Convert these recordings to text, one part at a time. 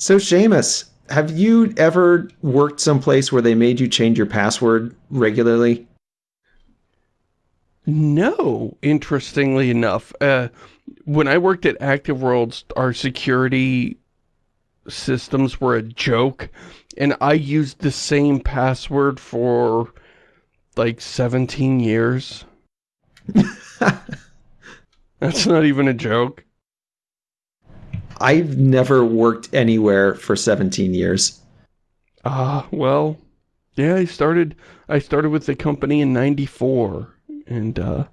So Seamus, have you ever worked someplace where they made you change your password regularly? No, interestingly enough. Uh, when I worked at Active Worlds, our security systems were a joke, and I used the same password for like 17 years. That's not even a joke. I've never worked anywhere for 17 years. Ah, uh, well, yeah, I started I started with the company in 94 and uh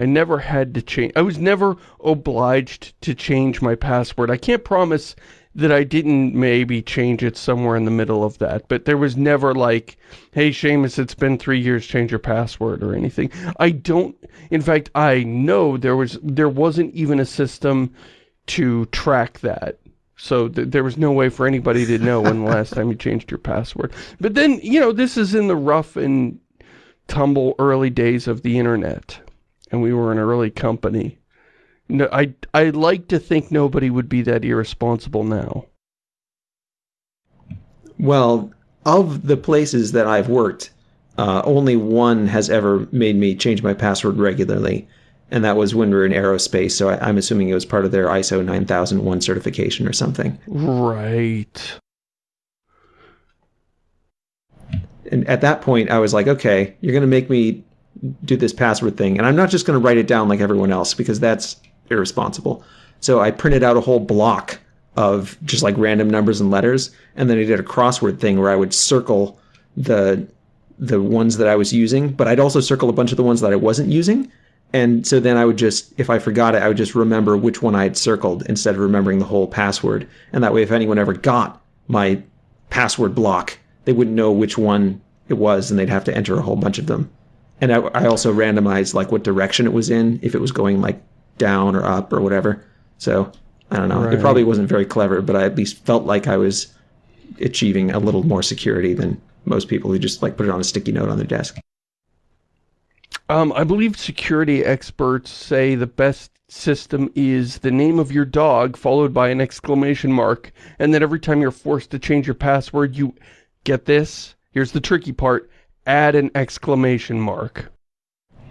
I never had to change. I was never obliged to change my password. I can't promise that I didn't maybe change it somewhere in the middle of that, but there was never like, hey Seamus, it's been three years, change your password or anything. I don't, in fact, I know there was, there wasn't even a system to track that. So th there was no way for anybody to know when the last time you changed your password. But then, you know, this is in the rough and tumble early days of the internet. And we were an early company. No, I, I like to think nobody would be that irresponsible now. Well, of the places that I've worked, uh, only one has ever made me change my password regularly and that was when we were in aerospace. So I, am assuming it was part of their ISO 9001 certification or something. Right. And at that point, I was like, okay, you're going to make me do this password thing. And I'm not just going to write it down like everyone else because that's irresponsible. So I printed out a whole block of just like random numbers and letters. And then I did a crossword thing where I would circle the the ones that I was using, but I'd also circle a bunch of the ones that I wasn't using. And so then I would just, if I forgot it, I would just remember which one I had circled instead of remembering the whole password. And that way, if anyone ever got my password block, they wouldn't know which one it was and they'd have to enter a whole bunch of them. And I, I also randomized like what direction it was in, if it was going like down or up or whatever. So I don't know. Right. It probably wasn't very clever, but I at least felt like I was achieving a little more security than most people who just like put it on a sticky note on their desk. Um, I believe security experts say the best system is the name of your dog followed by an exclamation mark and that every time you're forced to change your password you get this. Here's the tricky part. Add an exclamation mark.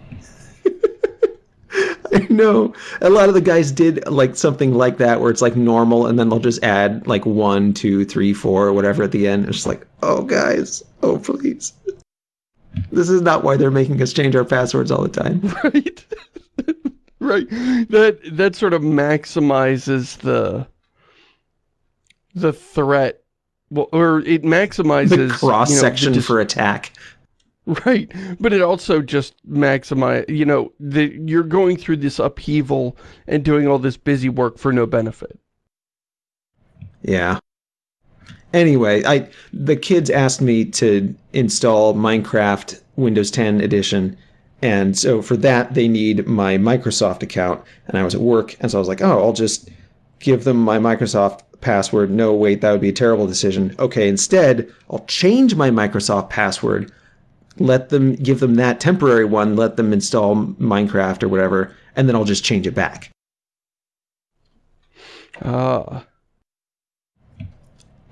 I know. A lot of the guys did like something like that where it's like normal and then they'll just add like one two three four whatever at the end. It's just like oh guys. Oh please this is not why they're making us change our passwords all the time. Right. right. That that sort of maximizes the the threat well, or it maximizes the cross section you know, for attack. Right, but it also just maximize, you know, the, you're going through this upheaval and doing all this busy work for no benefit. Yeah. Anyway, I the kids asked me to install Minecraft Windows 10 edition. And so for that, they need my Microsoft account. And I was at work, and so I was like, oh, I'll just give them my Microsoft password. No, wait, that would be a terrible decision. Okay, instead, I'll change my Microsoft password, let them give them that temporary one, let them install Minecraft or whatever, and then I'll just change it back. Ah.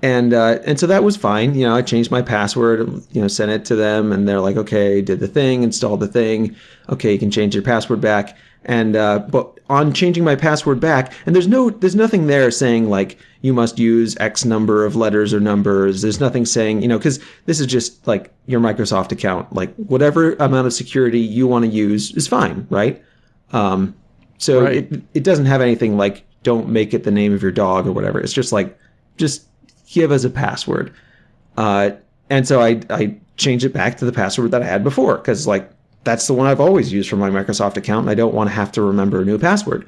And uh, and so that was fine. You know, I changed my password. You know, sent it to them, and they're like, "Okay, did the thing, installed the thing. Okay, you can change your password back." And uh, but on changing my password back, and there's no there's nothing there saying like you must use X number of letters or numbers. There's nothing saying you know because this is just like your Microsoft account. Like whatever amount of security you want to use is fine, right? Um, so right. it it doesn't have anything like don't make it the name of your dog or whatever. It's just like just give as a password. Uh, and so I, I changed it back to the password that I had before because like that's the one I've always used for my Microsoft account and I don't want to have to remember a new password.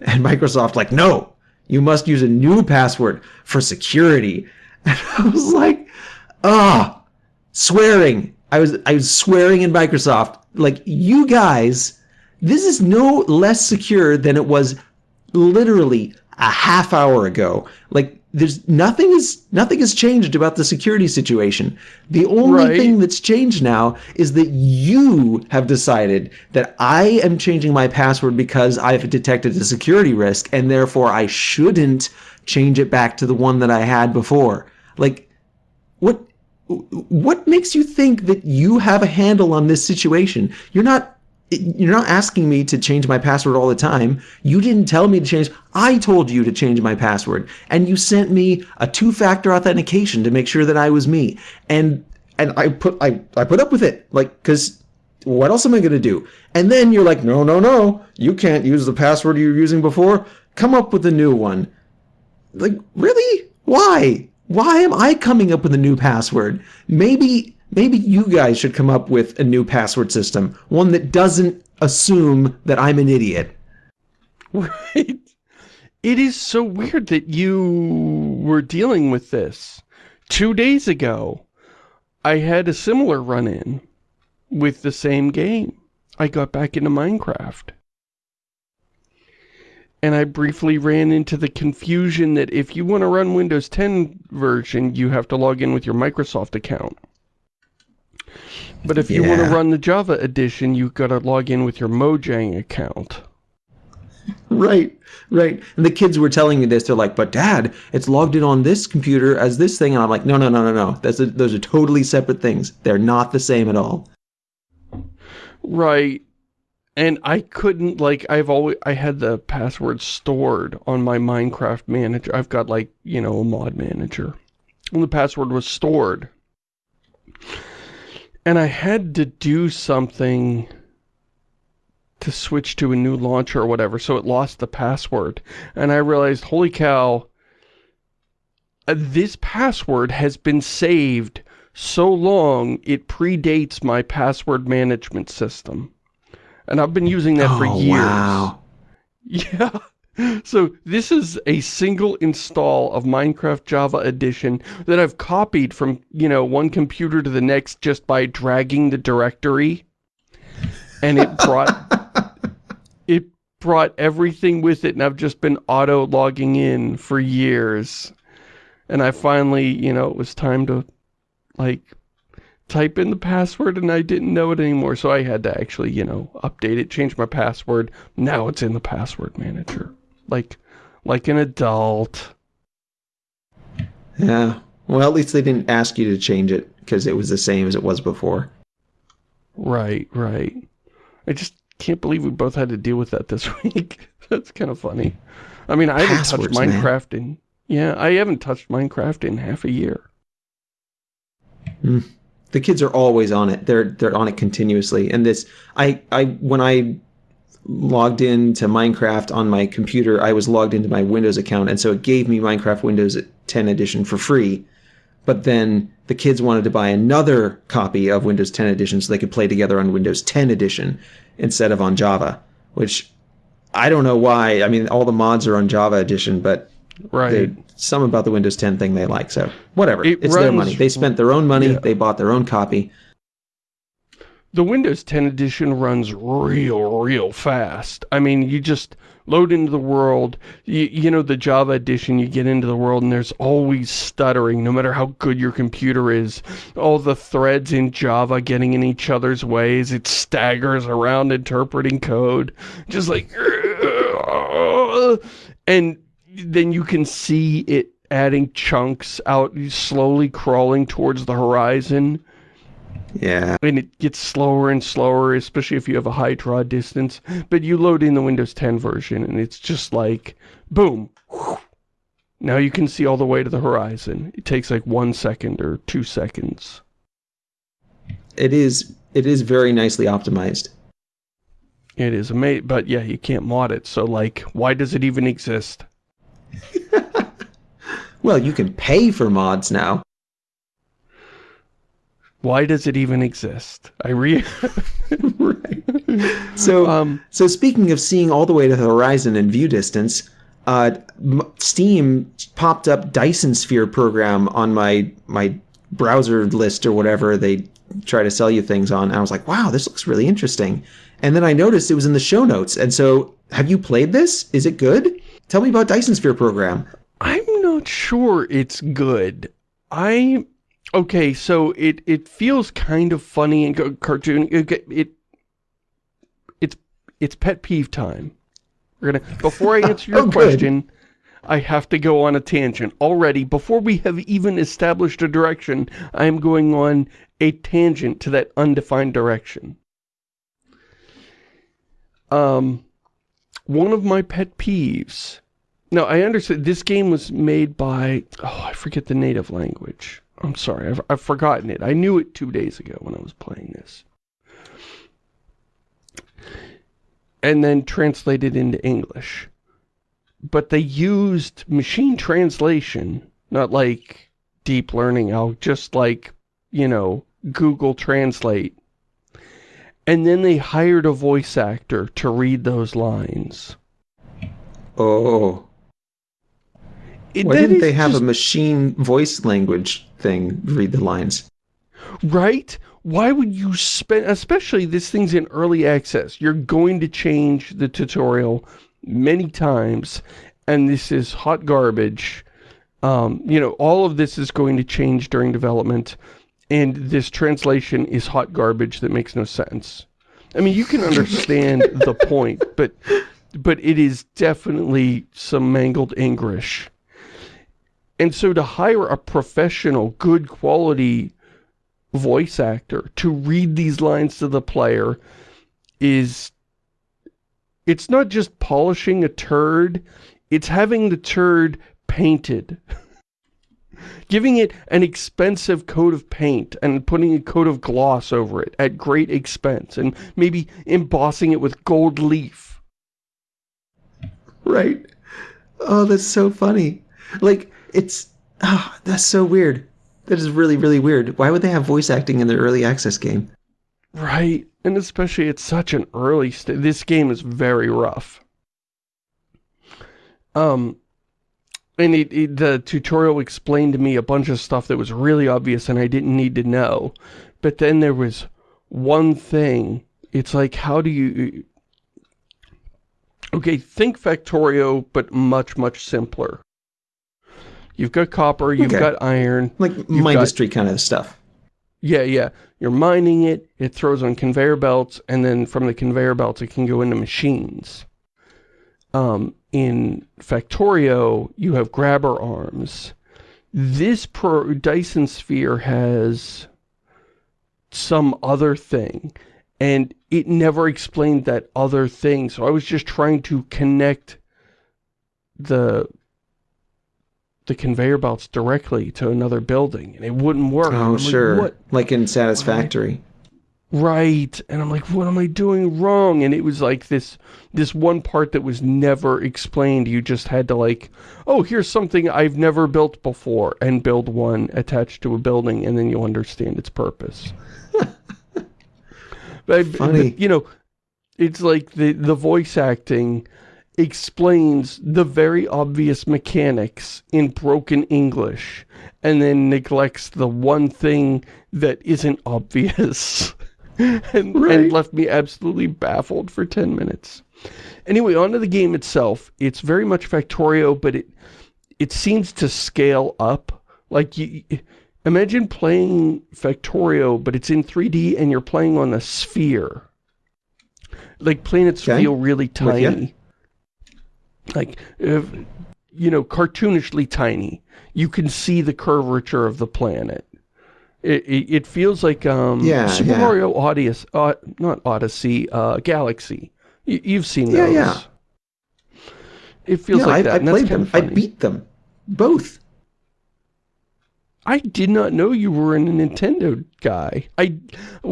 And Microsoft like, no, you must use a new password for security. And I was like, ah, swearing. I was I was swearing in Microsoft like you guys, this is no less secure than it was literally a half hour ago. Like there's nothing is nothing has changed about the security situation. The only right. thing that's changed now is that you have decided that I am changing my password because I've detected a security risk and therefore I shouldn't change it back to the one that I had before. Like, what what makes you think that you have a handle on this situation? You're not you're not asking me to change my password all the time. You didn't tell me to change. I told you to change my password, and you sent me a two-factor authentication to make sure that I was me. And and I put I I put up with it, like because what else am I gonna do? And then you're like, no, no, no, you can't use the password you were using before. Come up with a new one. Like really? Why? Why am I coming up with a new password? Maybe maybe you guys should come up with a new password system, one that doesn't assume that I'm an idiot. Right. It is so weird that you were dealing with this. Two days ago, I had a similar run-in with the same game. I got back into Minecraft and I briefly ran into the confusion that if you want to run Windows 10 version, you have to log in with your Microsoft account. But if you want to run the Java edition, you've got to log in with your Mojang account. Right, right. And the kids were telling me this. They're like, but dad, it's logged in on this computer as this thing. And I'm like, no, no, no, no, no. That's a, those are totally separate things. They're not the same at all. Right. And I couldn't, like, I've always, I had the password stored on my Minecraft manager. I've got, like, you know, a mod manager. And the password was stored. And I had to do something to switch to a new launcher or whatever, so it lost the password. And I realized, holy cow, uh, this password has been saved so long, it predates my password management system. And I've been using that oh, for years. Wow. Yeah. So this is a single install of Minecraft Java Edition that I've copied from, you know, one computer to the next just by dragging the directory. And it brought it brought everything with it and I've just been auto logging in for years. And I finally, you know, it was time to like type in the password and I didn't know it anymore. So I had to actually, you know, update it, change my password. Now it's in the password manager. Like, like an adult. Yeah. Well, at least they didn't ask you to change it because it was the same as it was before. Right, right. I just can't believe we both had to deal with that this week. That's kind of funny. I mean, I haven't touched Minecraft man. in... Yeah, I haven't touched Minecraft in half a year. Mm the kids are always on it. They're they're on it continuously. And this I I when I logged into Minecraft on my computer, I was logged into my Windows account and so it gave me Minecraft Windows 10 edition for free. But then the kids wanted to buy another copy of Windows 10 edition so they could play together on Windows 10 edition instead of on Java, which I don't know why. I mean, all the mods are on Java edition, but Right. Some about the Windows 10 thing they like. So whatever. It it's runs, their money. They spent their own money. Yeah. They bought their own copy. The Windows 10 edition runs real, real fast. I mean, you just load into the world. You, you know, the Java edition, you get into the world and there's always stuttering, no matter how good your computer is. All the threads in Java getting in each other's ways. It staggers around interpreting code. Just like... And then you can see it adding chunks out, slowly crawling towards the horizon. Yeah. And it gets slower and slower, especially if you have a high draw distance. But you load in the Windows 10 version, and it's just like, boom. Now you can see all the way to the horizon. It takes like one second or two seconds. It is, it is very nicely optimized. It is amazing, but yeah, you can't mod it, so like, why does it even exist? well, you can pay for mods now. Why does it even exist? I re right. So, um, so speaking of seeing all the way to the horizon and view distance, uh, Steam popped up Dyson Sphere program on my my browser list or whatever they try to sell you things on. And I was like, wow, this looks really interesting. And then I noticed it was in the show notes. And so, have you played this? Is it good? Tell me about Dyson Sphere program. I'm not sure it's good. I okay, so it it feels kind of funny and cartoon. It, it it's it's pet peeve time. We're gonna before I answer your oh, question, I have to go on a tangent. Already, before we have even established a direction, I am going on a tangent to that undefined direction. Um, one of my pet peeves. Now, I understand this game was made by, oh, I forget the native language. I'm sorry, I've, I've forgotten it. I knew it two days ago when I was playing this. And then translated into English. But they used machine translation, not like deep learning, I'll just like, you know, Google Translate. And then they hired a voice actor to read those lines. Oh. It, Why didn't they have just- a machine voice language thing read the lines? Right? Why would you spend, especially this thing's in early access, you're going to change the tutorial many times, and this is hot garbage. Um, you know, all of this is going to change during development, and this translation is hot garbage that makes no sense. I mean, you can understand the point, but but it is definitely some mangled English. And so to hire a professional, good quality voice actor to read these lines to the player is it's not just polishing a turd it's having the turd painted giving it an expensive coat of paint and putting a coat of gloss over it at great expense and maybe embossing it with gold leaf Right. Oh, that's so funny. Like, it's, ah, that's so weird. That is really, really weird. Why would they have voice acting in their early access game? Right, and especially at such an early stage. This game is very rough. Um, and it, it, the tutorial explained to me a bunch of stuff that was really obvious and I didn't need to know. But then there was one thing. It's like, how do you... Okay, think Factorio, but much, much simpler. You've got copper, you've Okay. got iron, Like You've Mindustry kind of stuff. yeah, yeah. You're mining it, it throws on conveyor belts, and then from the conveyor belts it can go into machines. Um, in Factorio, you have grabber arms. This pro Dyson Sphere has some other thing, and it never explained that other thing, so I was just trying to connect the the conveyor belts directly to another building, and it wouldn't work. Oh, like, sure. what? Like in Satisfactory. Right. And I'm like, what am I doing wrong? And it was like this this one part that was never explained. You just had to like, oh, here's something I've never built before and build one attached to a building and then you'll understand its purpose. but, Funny. but, you know, it's like the the voice acting explains the very obvious mechanics in broken English and then neglects the one thing that isn't obvious and, Right. and left me absolutely baffled for 10 minutes. Anyway, onto the game itself. It's very much Factorio, but it it seems to scale up. Like, you, imagine playing Factorio, but it's in 3D and you're playing on a sphere. Like, planets Okay. feel really tiny. Like, if, you know, cartoonishly tiny. You can see the curvature of the planet. It, it, it feels like um, Yeah, Super yeah. Mario Odyssey, uh, not Odyssey, uh, Galaxy. You, you've seen those. yeah. yeah. It feels yeah, like I, that. I played them. I beat them. Both. I did not know you were a Nintendo guy. I,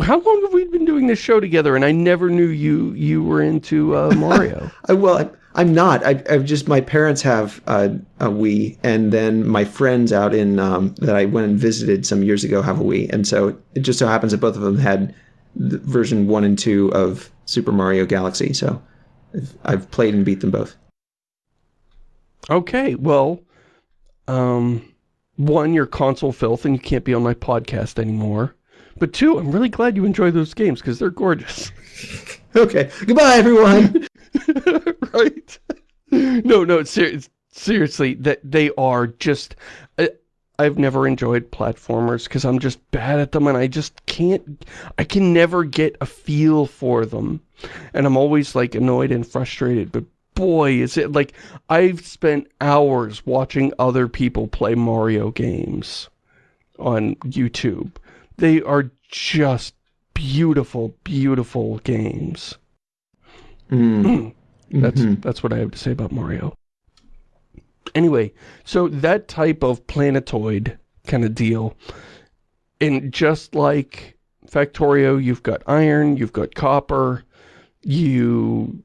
how long have we been doing this show together? And I never knew you you were into uh, Mario. I, well, I, I'm not. I, I've just my parents have uh, a Wii, and then my friends out in um, that I went and visited some years ago have a Wii, and so it just so happens that both of them had the version one and two of Super Mario Galaxy. So I've, I've played and beat them both. okay, well, um, one, you're console filth and you can't be on my podcast anymore. But two, I'm really glad you enjoy those games because they're gorgeous. Okay, goodbye, everyone. right? No, no, ser seriously, that they are just. I've never enjoyed platformers because I'm just bad at them, and I just can't. I can never get a feel for them, and I'm always like annoyed and frustrated. But boy, is it like I've spent hours watching other people play Mario games on YouTube. They are just beautiful, beautiful games. Mm. That's Mhm. that's what I have to say about Mario. Anyway, so that type of planetoid kind of deal, and just like Factorio, you've got iron, you've got copper, you,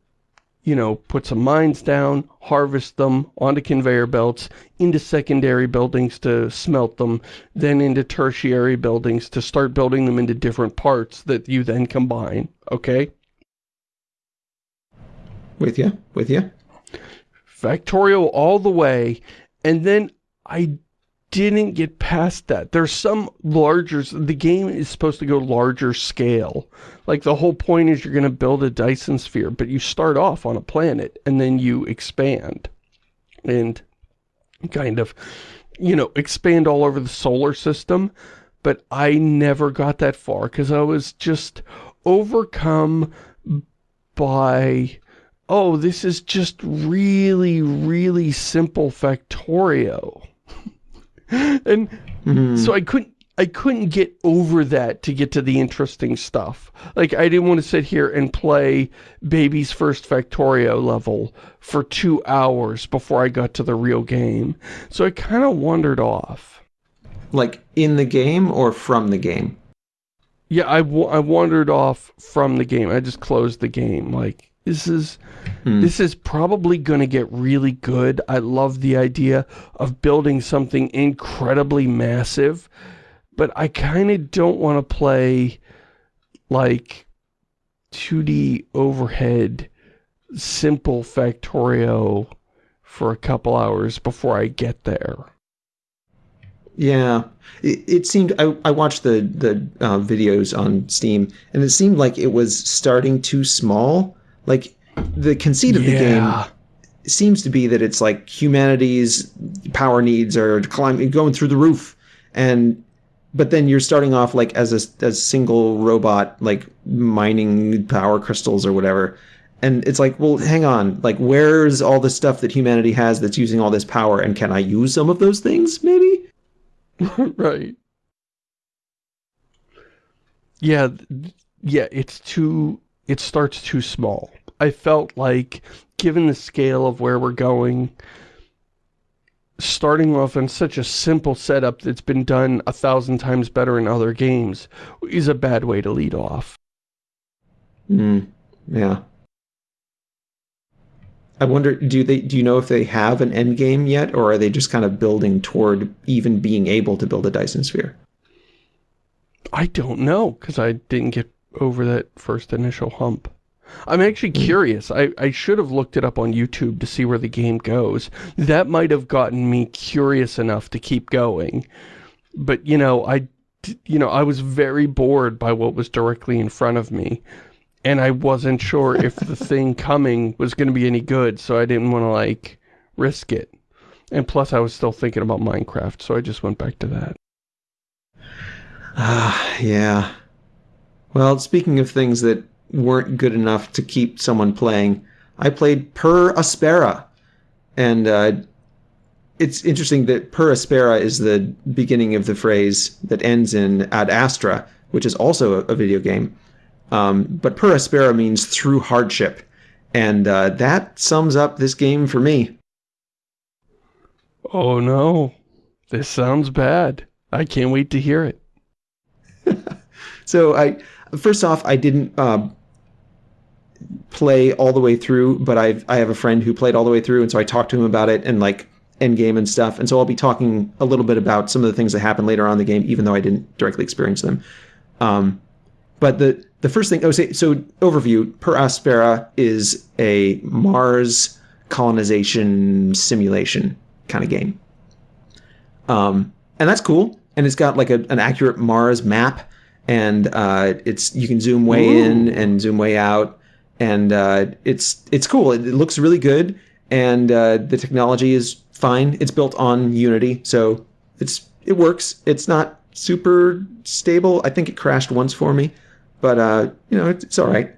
you know, put some mines down, harvest them onto conveyor belts, into secondary buildings to smelt them, then into tertiary buildings to start building them into different parts that you then combine, okay? With you, with you. Factorio all the way, and then I didn't get past that. There's some larger, the game is supposed to go larger scale. Like the whole point is you're going to build a Dyson sphere, but you start off on a planet and then you expand. And kind of, you know, expand all over the solar system. But I never got that far because I was just overcome by oh, this is just really, really simple Factorio. and Mhm. so I couldn't, I couldn't get over that to get to the interesting stuff. Like, I didn't want to sit here and play Baby's first Factorio level for two hours before I got to the real game. So I kind of wandered off. like in the game or from the game? Yeah, I, I wandered off from the game. I just closed the game. Like, this is, Hmm. this is probably going to get really good. I love the idea of building something incredibly massive, but I kind of don't want to play like 2D overhead simple Factorio for a couple hours before I get there. Yeah, it, it seemed. I, I watched the the uh, videos on Steam, and it seemed like it was starting too small. Like the conceit of the game seems to be that it's like humanity's power needs are climbing, going through the roof, and but then you're starting off like as a as single robot, like mining power crystals or whatever. And it's like, well, hang on, like, where's all the stuff that humanity has that's using all this power, and can I use some of those things, maybe? right. Yeah, yeah, it's too, it starts too small. I felt like, given the scale of where we're going, starting off on such a simple setup that's been done a thousand times better in other games is a bad way to lead off. Mm, yeah. I wonder, do they do you know if they have an end game yet, or are they just kind of building toward even being able to build a Dyson sphere? I don't know, because I didn't get over that first initial hump. I'm actually curious. I, I should have looked it up on YouTube to see where the game goes. That might have gotten me curious enough to keep going. But, you know, I, you know, I was very bored by what was directly in front of me. And I wasn't sure if the thing coming was going to be any good, so I didn't want to, like, risk it. And plus, I was still thinking about Minecraft, so I just went back to that. Ah, yeah. Well, speaking of things that weren't good enough to keep someone playing, I played Per Aspera, and uh, it's interesting that Per Aspera is the beginning of the phrase that ends in Ad Astra, which is also a, a video game. Um, but Per Aspera means through hardship, and uh, that sums up this game for me. Oh no, this sounds bad. I can't wait to hear it. So I first off, I didn't um, play all the way through, but I've I have a friend who played all the way through, and so I talked to him about it and like end game and stuff. And so I'll be talking a little bit about some of the things that happen later on in the game, even though I didn't directly experience them. Um, but the the first thing, oh, say, so overview: Per Aspera is a Mars colonization simulation kind of game, um, and that's cool. And it's got like a, an accurate Mars map, and uh, it's you can zoom way in and zoom way out, and uh, it's it's cool. It, it looks really good, and uh, the technology is fine. It's built on Unity, so it's it works. It's not super stable. I think it crashed once for me, but uh, you know it's, it's all right.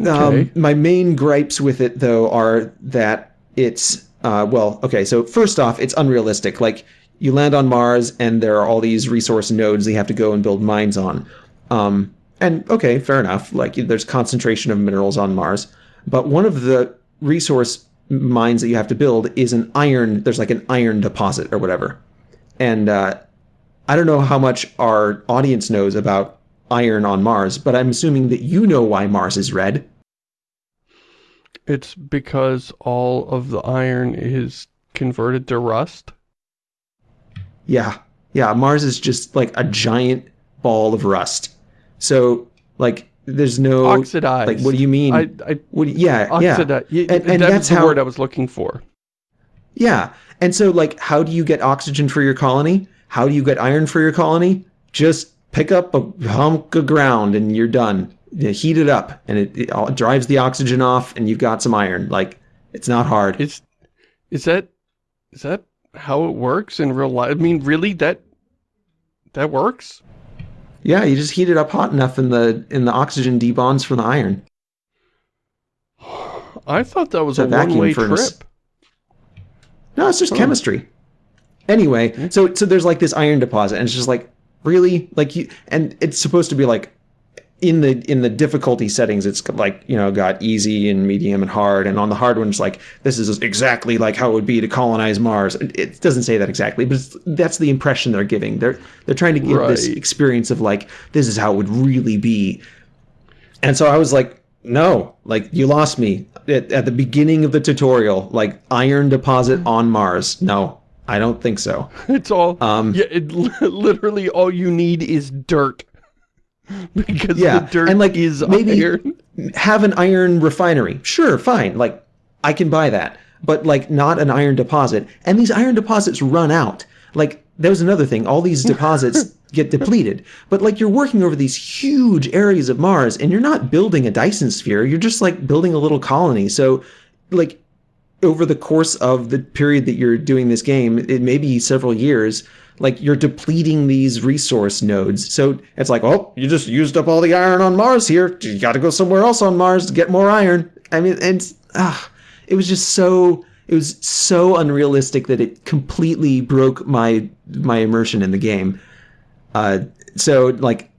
Um, Okay. my main gripes with it, though, are that it's uh, well, okay. So first off, it's unrealistic. Like you land on Mars, and there are all these resource nodes you have to go and build mines on. Um, and okay, fair enough. Like there's concentration of minerals on Mars, but one of the resource mines that you have to build is an iron. There's like an iron deposit or whatever, and uh, I don't know how much our audience knows about iron on Mars, but I'm assuming that you know why Mars is red. It's because all of the iron is converted to rust. Yeah. Yeah, Mars is just like a giant ball of rust. So, like, there's no Oxidized. Like, what do you mean? I, I what? do yeah, oxidized. yeah, And- and that that's the how- word I was looking for. yeah. And so, like, how do you get oxygen for your colony? How do you get iron for your colony? Just pick up a hunk of ground and you're done. You heat it up, and it, it all- drives the oxygen off, and you've got some iron. Like, it's not hard. Is is that is that how it works in real life? I mean, really, that that works? Yeah, you just heat it up hot enough, and the and the oxygen debonds from the iron. I thought that was It's a, a vacuum one-way furnace. trip. No, it's just Huh. chemistry. Anyway, hmm. so so there's like this iron deposit, and it's just like really like you, and it's supposed to be like in the in the difficulty settings, it's like you know got easy and medium and hard, and on the hard one, it's like this is exactly like how it would be to colonize Mars. It- doesn't say that exactly, but it's, that's the impression they're giving. They're they're trying to give this experience of like this is how it would really be. And so I was like, no, like you lost me at, at the beginning of the tutorial. Like iron deposit on Mars. No, I don't think so. It's all Um, yeah. It literally all you need is dirt because Yeah, the dirt and, like, is maybe- iron. Have an iron refinery. Sure, fine. Like I can buy that, but like not an iron deposit. And these iron deposits run out. Like that was another thing. All these deposits get depleted. But like you're working over these huge areas of Mars, and you're not building a Dyson sphere. You're just like building a little colony. So like over the course of the period that you're doing this game, it may be several years, like you're depleting these resource nodes. So it's like, oh, you just used up all the iron on Mars here. You got to go somewhere else on Mars to get more iron. I mean, and ah, it was just so it was so unrealistic that it completely broke my my immersion in the game. Uh, so like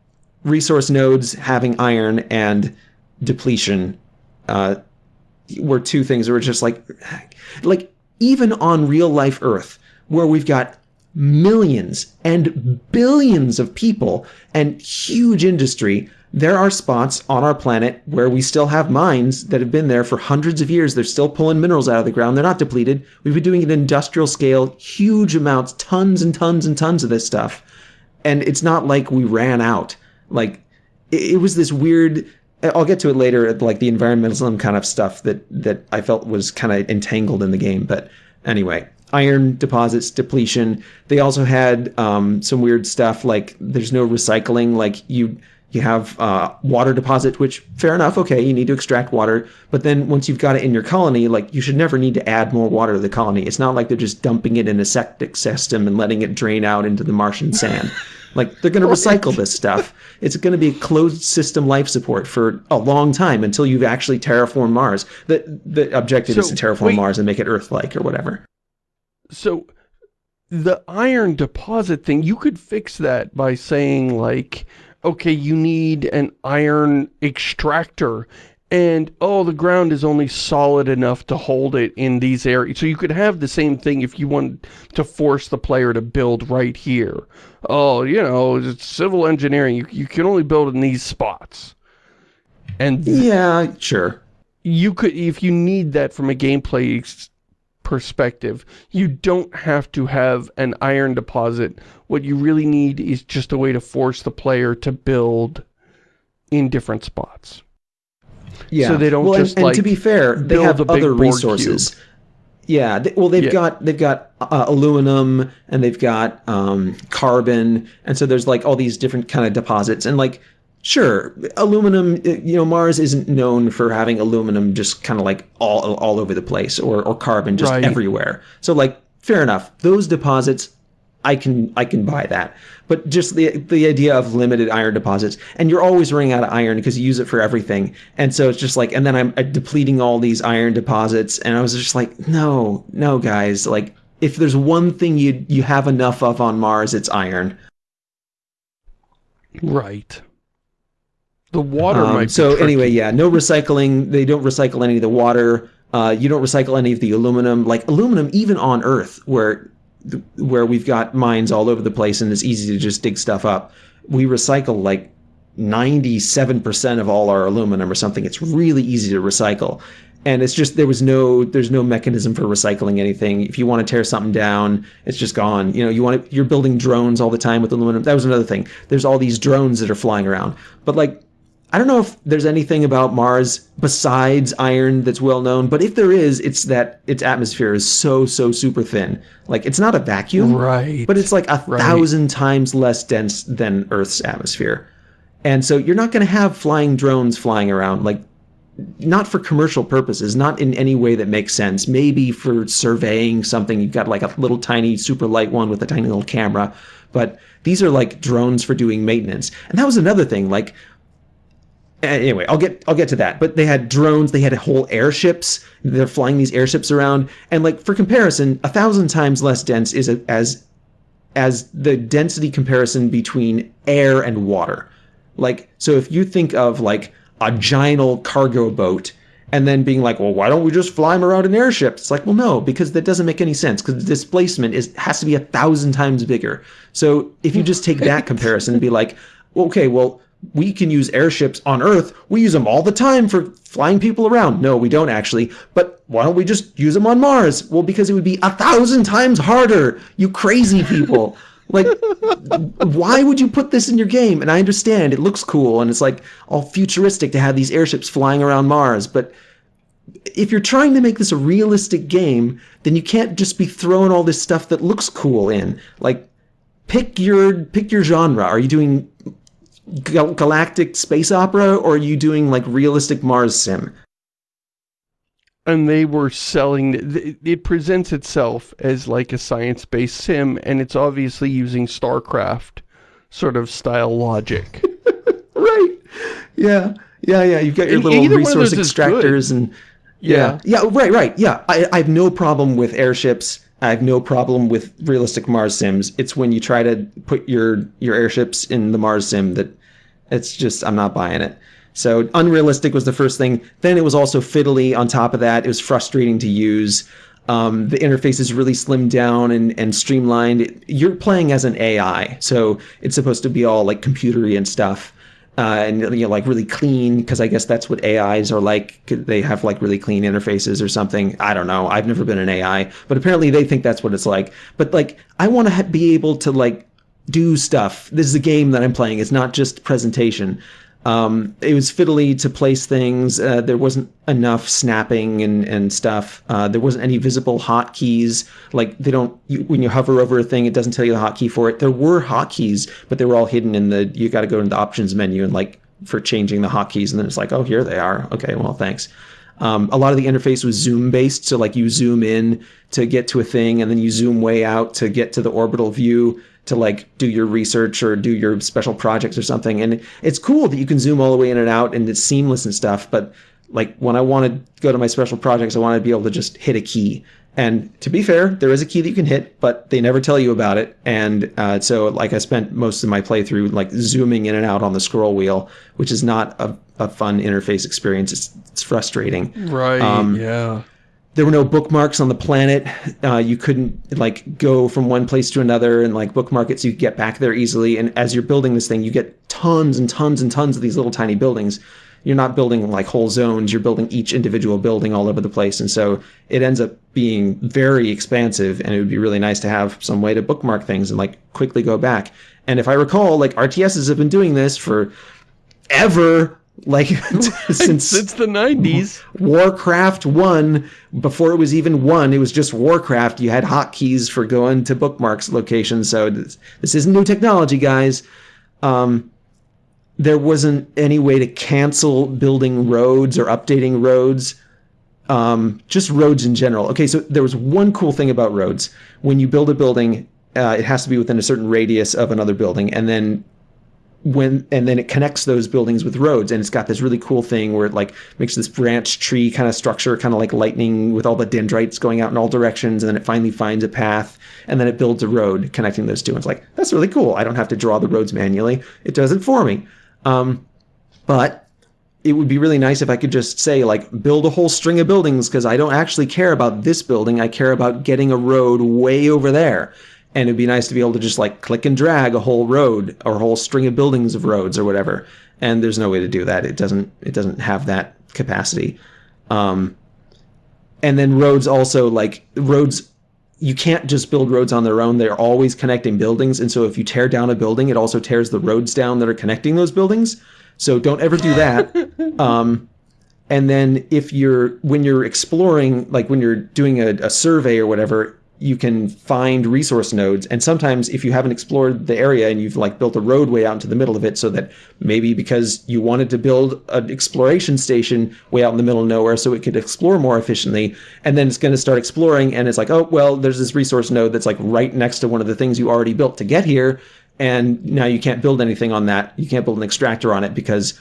resource nodes having iron and depletion uh, were two things that were just like like even on real life earth where we've got millions and billions of people and huge industry. There are spots on our planet where we still have mines that have been there for hundreds of years. They're still pulling minerals out of the ground. They're not depleted. We've been doing it industrial scale huge amounts tons and tons and tons of this stuff. And it's not like we ran out. Like it, it was this weird I'll get to it later, like the environmentalism kind of stuff that that I felt was kind of entangled in the game. But anyway, iron deposits, depletion. They also had um, some weird stuff like there's no recycling. Like you you have uh, water deposit, which fair enough, okay, you need to extract water. But then once you've got it in your colony, like you should never need to add more water to the colony. It's not like they're just dumping it in a septic system and letting it drain out into the Martian sand. Like they're going to recycle this stuff. It's going to be a closed system life support for a long time until you've actually terraformed Mars. The the objective is to terraform wait. Mars and make it Earth-like or whatever. So the iron deposit thing, you could fix that by saying like, okay, you need an iron extractor and oh, the ground is only solid enough to hold it in these areas. So you could have the same thing if you want to force the player to build right here. Oh, you know, it's civil engineering. You, you can only build in these spots. And Yeah, sure. you could if you need that from a gameplay perspective you don't have to have an iron deposit what you really need is just a way to force the player to build in different spots Yeah. So they don't well, and- just, and, like, to be fair, they have other resources. Yeah. They, well, they've Yeah. got they've got uh, aluminum and they've got um, carbon, and so there's like all these different kind of deposits, and like sure, aluminum. uh, You know, Mars isn't known for having aluminum just kind of like all all over the place, or or carbon just Right. everywhere. So like, fair enough. Those deposits I can I can buy that. But just the the idea of limited iron deposits, and you're always running out of iron because you use it for everything, and so it's just like, and then I'm depleting all these iron deposits, and I was just like, no, no, guys, like if there's one thing you you have enough of on Mars, it's iron. Right. The water um, might. so anyway, yeah, no recycling. They don't recycle any of the water. Uh, you don't recycle any of the aluminum. Like aluminum, even on Earth, where where we've got mines all over the place and it's easy to just dig stuff up, we recycle like 97% of all our aluminum or something. It's really easy to recycle. And it's just there was no there's no mechanism for recycling anything. If you want to tear something down, it's just gone. You know, you want to, you're building drones all the time with aluminum. That was another thing. There's all these drones that are flying around. But like I don't know if there's anything about Mars besides iron that's well known, but if there is, it's that its atmosphere is so, so super thin. Like, it's not a vacuum, right? but it's like a right. thousand times less dense than Earth's atmosphere. And so you're not going to have flying drones flying around, like, not for commercial purposes, not in any way that makes sense. Maybe for surveying something, you've got like a little tiny super light one with a tiny little camera. But these are like drones for doing maintenance. And that was another thing. Like, anyway, I'll get I'll get to that. But they had drones, they had whole airships. They're flying these airships around, and like for comparison, a thousand times less dense is a, as as the density comparison between air and water. Like so, if you think of like a giant cargo boat. And then being like, well, why don't we just fly them around in airships? It's like, well, no, because that doesn't make any sense. Because the displacement is has to be a thousand times bigger. So if you just take that comparison and be like, okay, well, we can use airships on Earth. We use them all the time for flying people around. No, we don't actually. But why don't we just use them on Mars? Well, because it would be a thousand times harder. You crazy people. like, why would you put this in your game? And I understand it looks cool and it's like all futuristic to have these airships flying around Mars. But if you're trying to make this a realistic game, then you can't just be throwing all this stuff that looks cool in. Like, pick your pick your genre. Are you doing gal galactic space opera or are you doing like realistic Mars sim? And they were selling, it presents itself as like a science-based sim and it's obviously using StarCraft sort of style logic. right. Yeah. Yeah, yeah. You've got your and little resource extractors and yeah. yeah. Yeah, right, right. Yeah. I, I have no problem with airships I have no problem with realistic Mars sims. It's when you try to put your your airships in the Mars sim that it's just I'm not buying it. So unrealistic was the first thing. Then it was also fiddly on top of that. It was frustrating to use. Um, the interface is really slimmed down and, and streamlined. You're playing as an AI, so it's supposed to be all like computery and stuff uh, and you know like really clean because I guess that's what AIs are like. They have like really clean interfaces or something. I don't know. I've never been an AI, but apparently they think that's what it's like. But like I want to be able to like do stuff. This is a game that I'm playing. It's not just presentation. Um, it was fiddly to place things. Uh, there wasn't enough snapping and, and stuff. Uh, there wasn't any visible hotkeys. Like they don't, you, when you hover over a thing, it doesn't tell you the hotkey for it. There were hotkeys, but they were all hidden in the, you got to go into the options menu and like for changing the hotkeys. And then it's like, oh, here they are. Okay, well, thanks. Um, a lot of the interface was zoom based. So like you zoom in to get to a thing and then you zoom way out to get to the orbital view to like do your research or do your special projects or something. And it's cool that you can zoom all the way in and out and it's seamless and stuff. But like when I want to go to my special projects, I want to be able to just hit a key. And to be fair, there is a key that you can hit, but they never tell you about it. And uh, so, like, I spent most of my playthrough like zooming in and out on the scroll wheel, which is not a, a fun interface experience. It's it's frustrating. Right. Um, yeah there were no bookmarks on the planet. Uh, you couldn't like go from one place to another and like bookmark it so you could get back there easily. And as you're building this thing, you get tons and tons and tons of these little tiny buildings. You're not building like whole zones. You're building each individual building all over the place. And so it ends up being very expansive. And it would be really nice to have some way to bookmark things and like quickly go back. And if I recall, like RTSs have been doing this for ever like since since the 90s warcraft 1 before it was even 1 it was just warcraft. You had hotkeys for going to bookmarks locations. So this, this isn't new technology guys. Um, there wasn't any way to cancel building roads or updating roads. Um, just roads in general. Okay so there was one cool thing about roads. When you build a building uh, it has to be within a certain radius of another building, and then when and then it connects those buildings with roads. And it's got this really cool thing where it like makes this branch tree kind of structure kind of like lightning with all the dendrites going out in all directions and then it finally finds a path and then it builds a road connecting those two. And it's like that's really cool. I don't have to draw the roads manually. It does it for me. Um, but it would be really nice if i could just say like build a whole string of buildings because i don't actually care about this building. I care about getting a road way over there and it'd be nice to be able to just like click and drag a whole road or a whole string of buildings of roads or whatever. And there's no way to do that. It doesn't it doesn't have that capacity. Um, and then roads also like roads you can't just build roads on their own. They're always connecting buildings. And so if you tear down a building it also tears the roads down that are connecting those buildings. So don't ever do that. Um, and then if you're when you're exploring like when you're doing a, a survey or whatever you can find resource nodes. And sometimes if you haven't explored the area and you've like built a roadway out into the middle of it so that maybe because you wanted to build an exploration station way out in the middle of nowhere so it could explore more efficiently and then it's going to start exploring and it's like oh well there's this resource node that's like right next to one of the things you already built to get here and now you can't build anything on that. You can't build an extractor on it because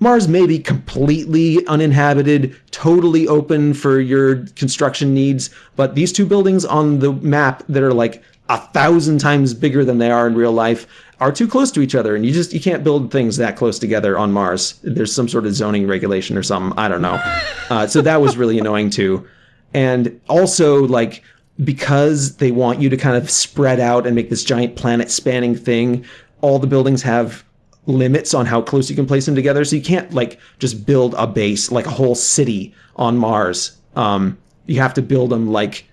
Mars may be completely uninhabited, totally open for your construction needs, but these two buildings on the map that are like a thousand times bigger than they are in real life are too close to each other and you just you can't build things that close together on mars. There's some sort of zoning regulation or something i don't know. Uh, so that was really annoying too. And also like because they want you to kind of spread out and make this giant planet spanning thing all the buildings have limits on how close you can place them together. So you can't like just build a base like a whole city on Mars. Um, you have to build them like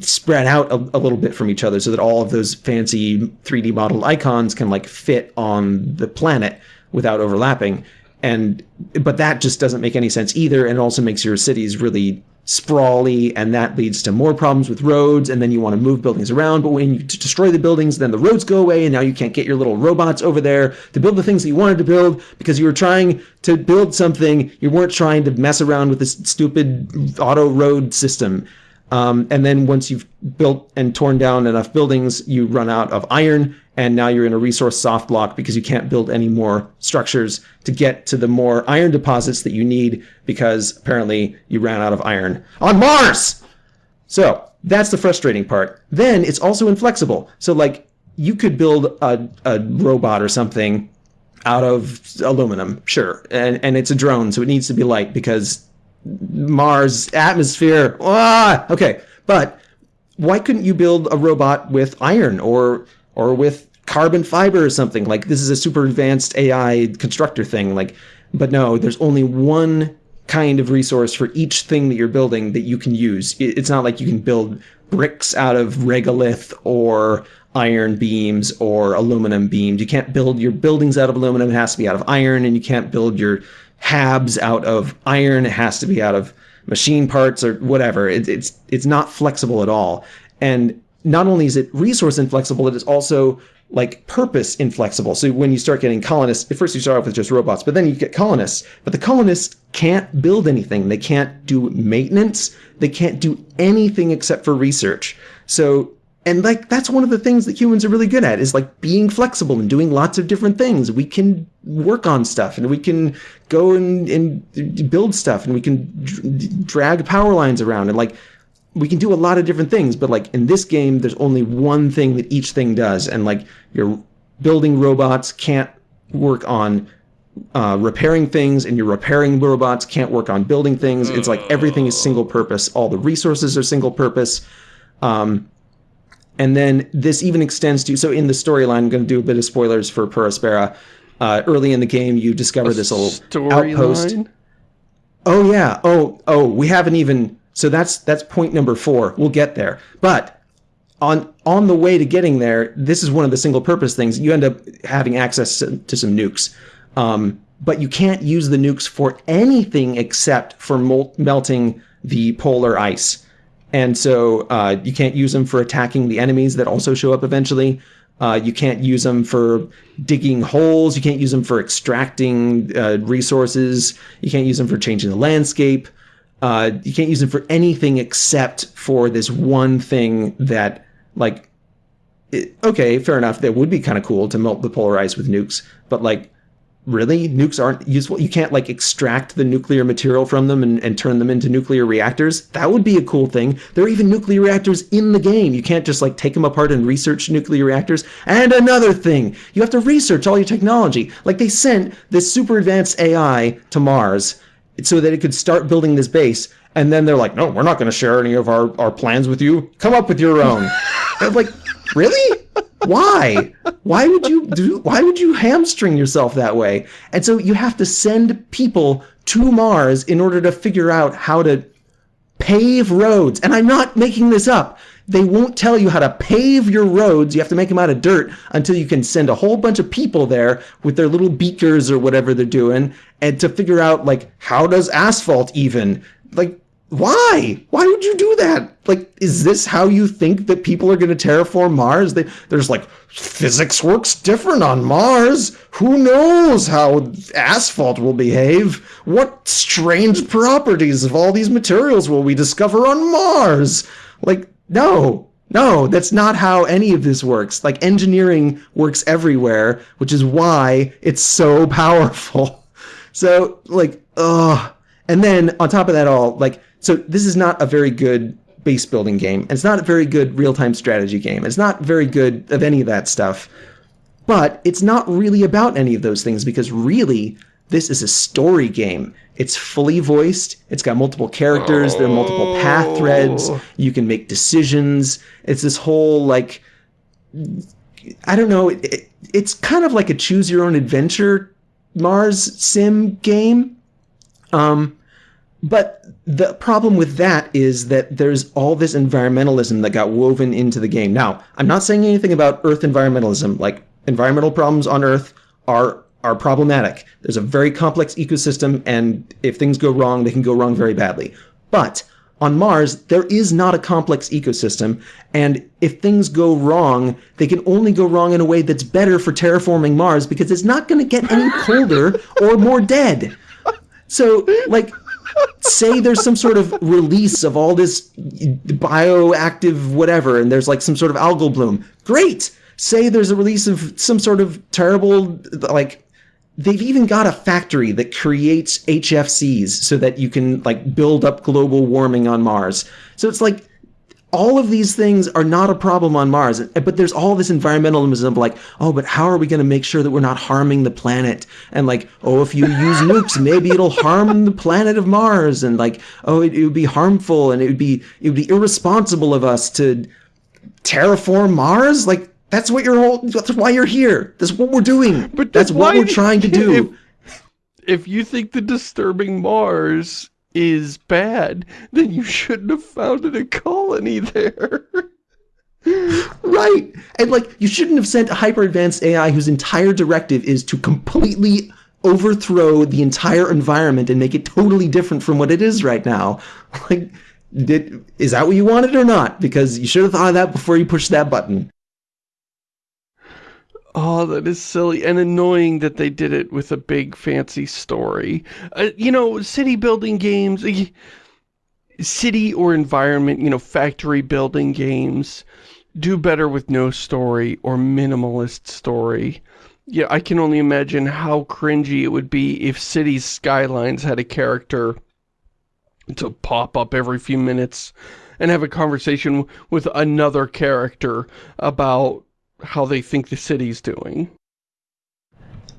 spread out a, a, little bit from each other so that all of those fancy 3D modeled icons can like fit on the planet without overlapping. And but that just doesn't make any sense either, and it also makes your cities really sprawly and that leads to more problems with roads and then you want to move buildings around but when you destroy the buildings then the roads go away and now you can't get your little robots over there to build the things that you wanted to build because you were trying to build something you weren't trying to mess around with this stupid auto road system um, and then once you've built and torn down enough buildings you run out of iron and now you're in a resource soft block because you can't build any more structures to get to the more iron deposits that you need because apparently you ran out of iron on Mars. So that's the frustrating part. Then it's also inflexible. So like you could build a, a robot or something out of aluminum, sure, and and it's a drone, so it needs to be light because Mars atmosphere. Ah, okay, but why couldn't you build a robot with iron or or with carbon fiber or something. Like this is a super advanced AI constructor thing. Like, but no, there's only one kind of resource for each thing that you're building that you can use. It's not like you can build bricks out of regolith or iron beams or aluminum beams. You can't build your buildings out of aluminum. It has to be out of iron, and you can't build your habs out of iron. It has to be out of machine parts or whatever. It, it's it's not flexible at all. And not only is it resource inflexible, it is also like purpose inflexible. So when you start getting colonists, at first you start off with just robots, but then you get colonists. But the colonists can't build anything. They can't do maintenance. They can't do anything except for research. So and like that's one of the things that humans are really good at is like being flexible and doing lots of different things. We can work on stuff and we can go and, and build stuff and we can drag power lines around and like we can do a lot of different things, but like in this game, there's only one thing that each thing does, and like your building robots can't work on uh, repairing things, and your repairing robots can't work on building things. It's like everything is single purpose. All the resources are single purpose. Um, and then this even extends to so in the storyline, I'm going to do a bit of spoilers for Per Aspera. Uh, early in the game, you discover a this little outpost. Line? Oh yeah. Oh oh, we haven't even so that's that's point number four. We'll get there. But on on the way to getting there, this is one of the single purpose things. You end up having access to, to some nukes. Um, but you can't use the nukes for anything except for melting the polar ice. And so uh, you can't use them for attacking the enemies that also show up eventually. Uh, you can't use them for digging holes. You can't use them for extracting uh, resources. You can't use them for changing the landscape. Uh, you can't use them for anything except for this one thing that like it, okay, fair enough. That would be kind of cool to melt the polar ice with nukes, but like really nukes aren't useful. You can't like extract the nuclear material from them and, and turn them into nuclear reactors. That would be a cool thing. There are even nuclear reactors in the game. You can't just like take them apart and research nuclear reactors. And another thing you have to research all your technology. Like they sent this super advanced ai to mars so that it could start building this base and then they're like no we're not going to share any of our, our plans with you. Come up with your own. I'm like really why? Why would you do why would you hamstring yourself that way? And so you have to send people to mars in order to figure out how to pave roads. And i'm not making this up. They won't tell you how to pave your roads. You have to make them out of dirt until you can send a whole bunch of people there with their little beakers or whatever they're doing and to figure out like how does asphalt even like why? Why would you do that? Like, is this how you think that people are going to terraform Mars? They, there's like, physics works different on Mars. Who knows how asphalt will behave? What strange properties of all these materials will we discover on Mars? Like, no, no, that's not how any of this works. Like, engineering works everywhere, which is why it's so powerful. So, like, ugh. And then on top of that all, like, so this is not a very good base building game. It's not a very good real-time strategy game. It's not very good of any of that stuff. But it's not really about any of those things because really, this is a story game. It's fully voiced. It's got multiple characters. There are multiple path threads. You can make decisions. It's this whole like, I don't know. It, it's kind of like a choose your own adventure Mars sim game. Um, but the problem with that is that there's all this environmentalism that got woven into the game. Now, I'm not saying anything about Earth environmentalism. Like, environmental problems on Earth are are problematic. There's a very complex ecosystem, and if things go wrong, they can go wrong very badly. But on Mars, there is not a complex ecosystem, and if things go wrong, they can only go wrong in a way that's better for terraforming Mars because it's not going to get any colder or more dead. So, like, say there's some sort of release of all this bioactive whatever, and there's like some sort of algal bloom. Great! Say there's a release of some sort of terrible, like, they've even got a factory that creates HFCs so that you can, like, build up global warming on Mars. So it's like, all of these things are not a problem on Mars, but there's all this environmentalism of like, oh, but how are we going to make sure that we're not harming the planet? And like, oh, if you use nukes, maybe it'll harm the planet of Mars. And like, oh, it, it would be harmful and it would be it would be irresponsible of us to terraform Mars. Like, that's what you're whole. That's why you're here. That's what we're doing. But that's what we're trying to do. If, if you think the disturbing Mars is bad, then you shouldn't have founded a colony there. right. And like, you shouldn't have sent a hyper-advanced AI whose entire directive is to completely overthrow the entire environment and make it totally different from what it is right now. Like, did, is that what you wanted or not? Because you should have thought of that before you pushed that button. Oh, that is silly and annoying that they did it with a big fancy story. Uh, you know, city building games, city or environment, you know, factory building games do better with no story or minimalist story. Yeah, I can only imagine how cringy it would be if Cities Skylines had a character to pop up every few minutes and have a conversation with another character about how they think the city's doing.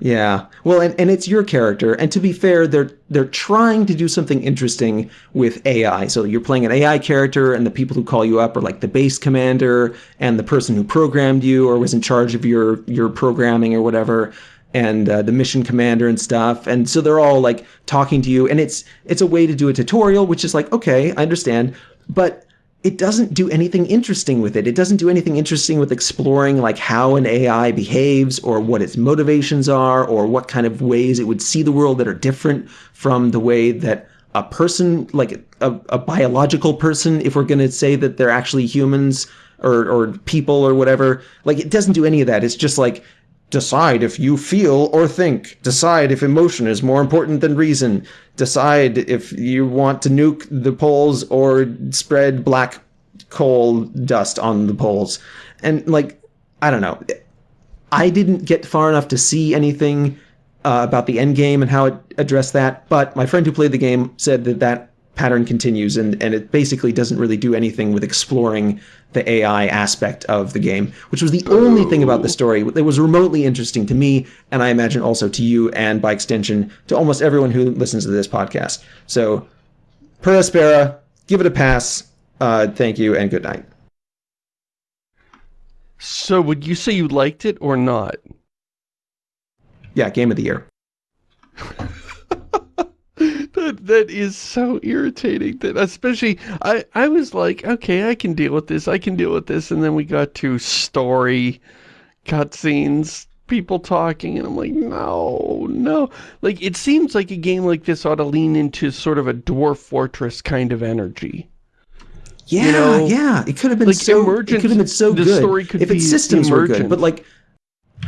Yeah. Well, and, and it's your character. And to be fair, they're they're trying to do something interesting with AI. So you're playing an AI character and the people who call you up are like the base commander and the person who programmed you or was in charge of your your programming or whatever and uh, the mission commander and stuff. And so they're all like talking to you and it's it's a way to do a tutorial which is like, okay, I understand. But it doesn't do anything interesting with it. It doesn't do anything interesting with exploring like how an AI behaves or what its motivations are or what kind of ways it would see the world that are different from the way that a person, like a, a biological person, if we're going to say that they're actually humans or, or people or whatever, like it doesn't do any of that. It's just like, Decide if you feel or think. Decide if emotion is more important than reason. Decide if you want to nuke the poles or spread black coal dust on the poles. And like, I don't know. I didn't get far enough to see anything uh, about the end game and how it addressed that, but my friend who played the game said that that pattern continues and, and it basically doesn't really do anything with exploring the AI aspect of the game, which was the only thing about the story that was remotely interesting to me, and I imagine also to you and by extension to almost everyone who listens to this podcast. So, Per Aspera, give it a pass. Uh, thank you and good night. So would you say you liked it or not? Yeah, game of the year. that that is so irritating that especially I I was like okay I can deal with this I can deal with this and then we got to story cutscenes people talking and I'm like no no like it seems like a game like this ought to lean into sort of a dwarf fortress kind of energy yeah you know? yeah it could have been like so it could have been so good story could if its systems emergent. were good but like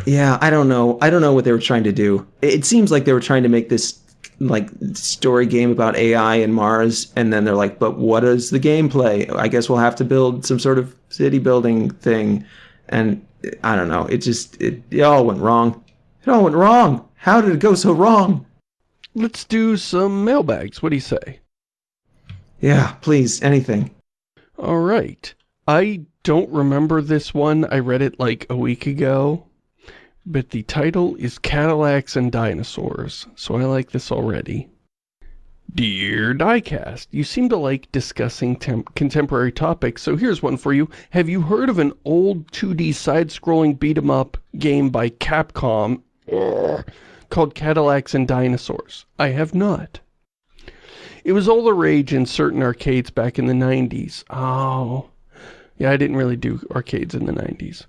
yeah I don't know I don't know what they were trying to do it seems like they were trying to make this like story game about AI and Mars, and then they're like, but what is the gameplay? I guess we'll have to build some sort of city building thing, and I don't know. It just it, it all went wrong. It all went wrong. How did it go so wrong? Let's do some mailbags. What do you say? Yeah, please, anything. All right. I don't remember this one. I read it like a week ago but the title is Cadillacs and Dinosaurs, so I like this already. Dear Diecast, you seem to like discussing contemporary topics, so here's one for you. Have you heard of an old 2D side-scrolling beat-em-up game by Capcom er, called Cadillacs and Dinosaurs? I have not. It was all the rage in certain arcades back in the 90s. Oh, yeah, I didn't really do arcades in the 90s.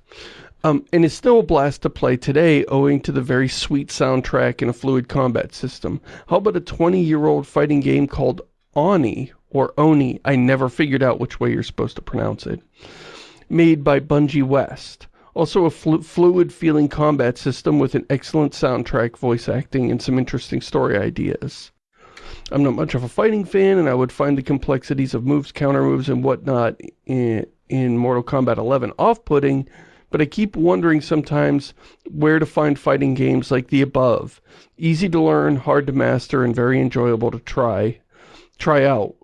Um, and it's still a blast to play today owing to the very sweet soundtrack and a fluid combat system. How about a 20-year-old fighting game called Oni, or Oni, I never figured out which way you're supposed to pronounce it, made by Bungie West. Also a flu fluid feeling combat system with an excellent soundtrack, voice acting, and some interesting story ideas. I'm not much of a fighting fan, and I would find the complexities of moves, counter moves, and whatnot in, in Mortal Kombat 11 off-putting, but I keep wondering sometimes where to find fighting games like the above. Easy to learn, hard to master, and very enjoyable to try, try out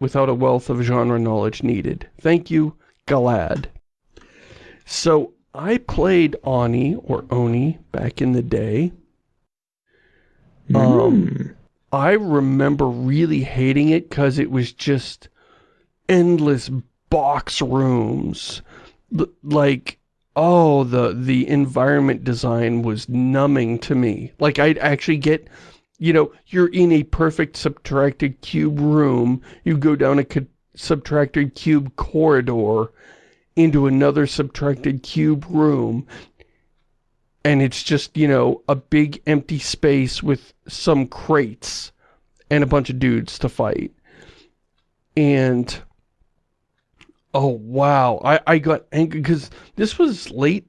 without a wealth of genre knowledge needed. Thank you, Galad. So, I played Oni, or Oni, back in the day. Mm. Um, I remember really hating it because it was just endless box rooms. Like, oh, the, the environment design was numbing to me. Like, I'd actually get, you know, you're in a perfect subtracted cube room, you go down a subtracted cube corridor into another subtracted cube room, and it's just, you know, a big empty space with some crates and a bunch of dudes to fight. And Oh, wow. I, I got angry because this was late.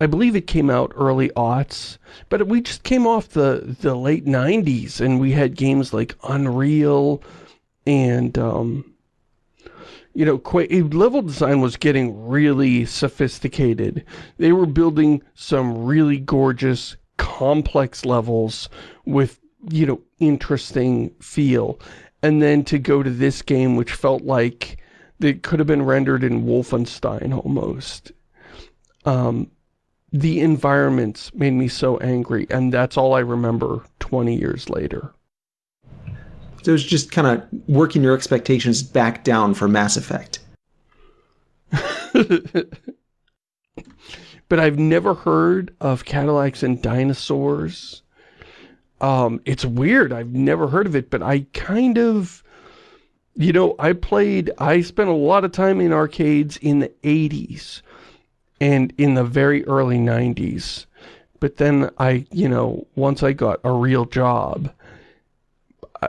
I believe it came out early aughts, but we just came off the, the late 90s and we had games like Unreal and, um, you know, level design was getting really sophisticated. They were building some really gorgeous, complex levels with, you know, interesting feel. And then to go to this game, which felt like that could have been rendered in Wolfenstein almost. Um, the environments made me so angry, and that's all I remember 20 years later. So it was just kind of working your expectations back down for Mass Effect. but I've never heard of Cadillacs and dinosaurs. Um, it's weird. I've never heard of it, but I kind of you know, I played, I spent a lot of time in arcades in the 80s and in the very early 90s. But then I, you know, once I got a real job, I,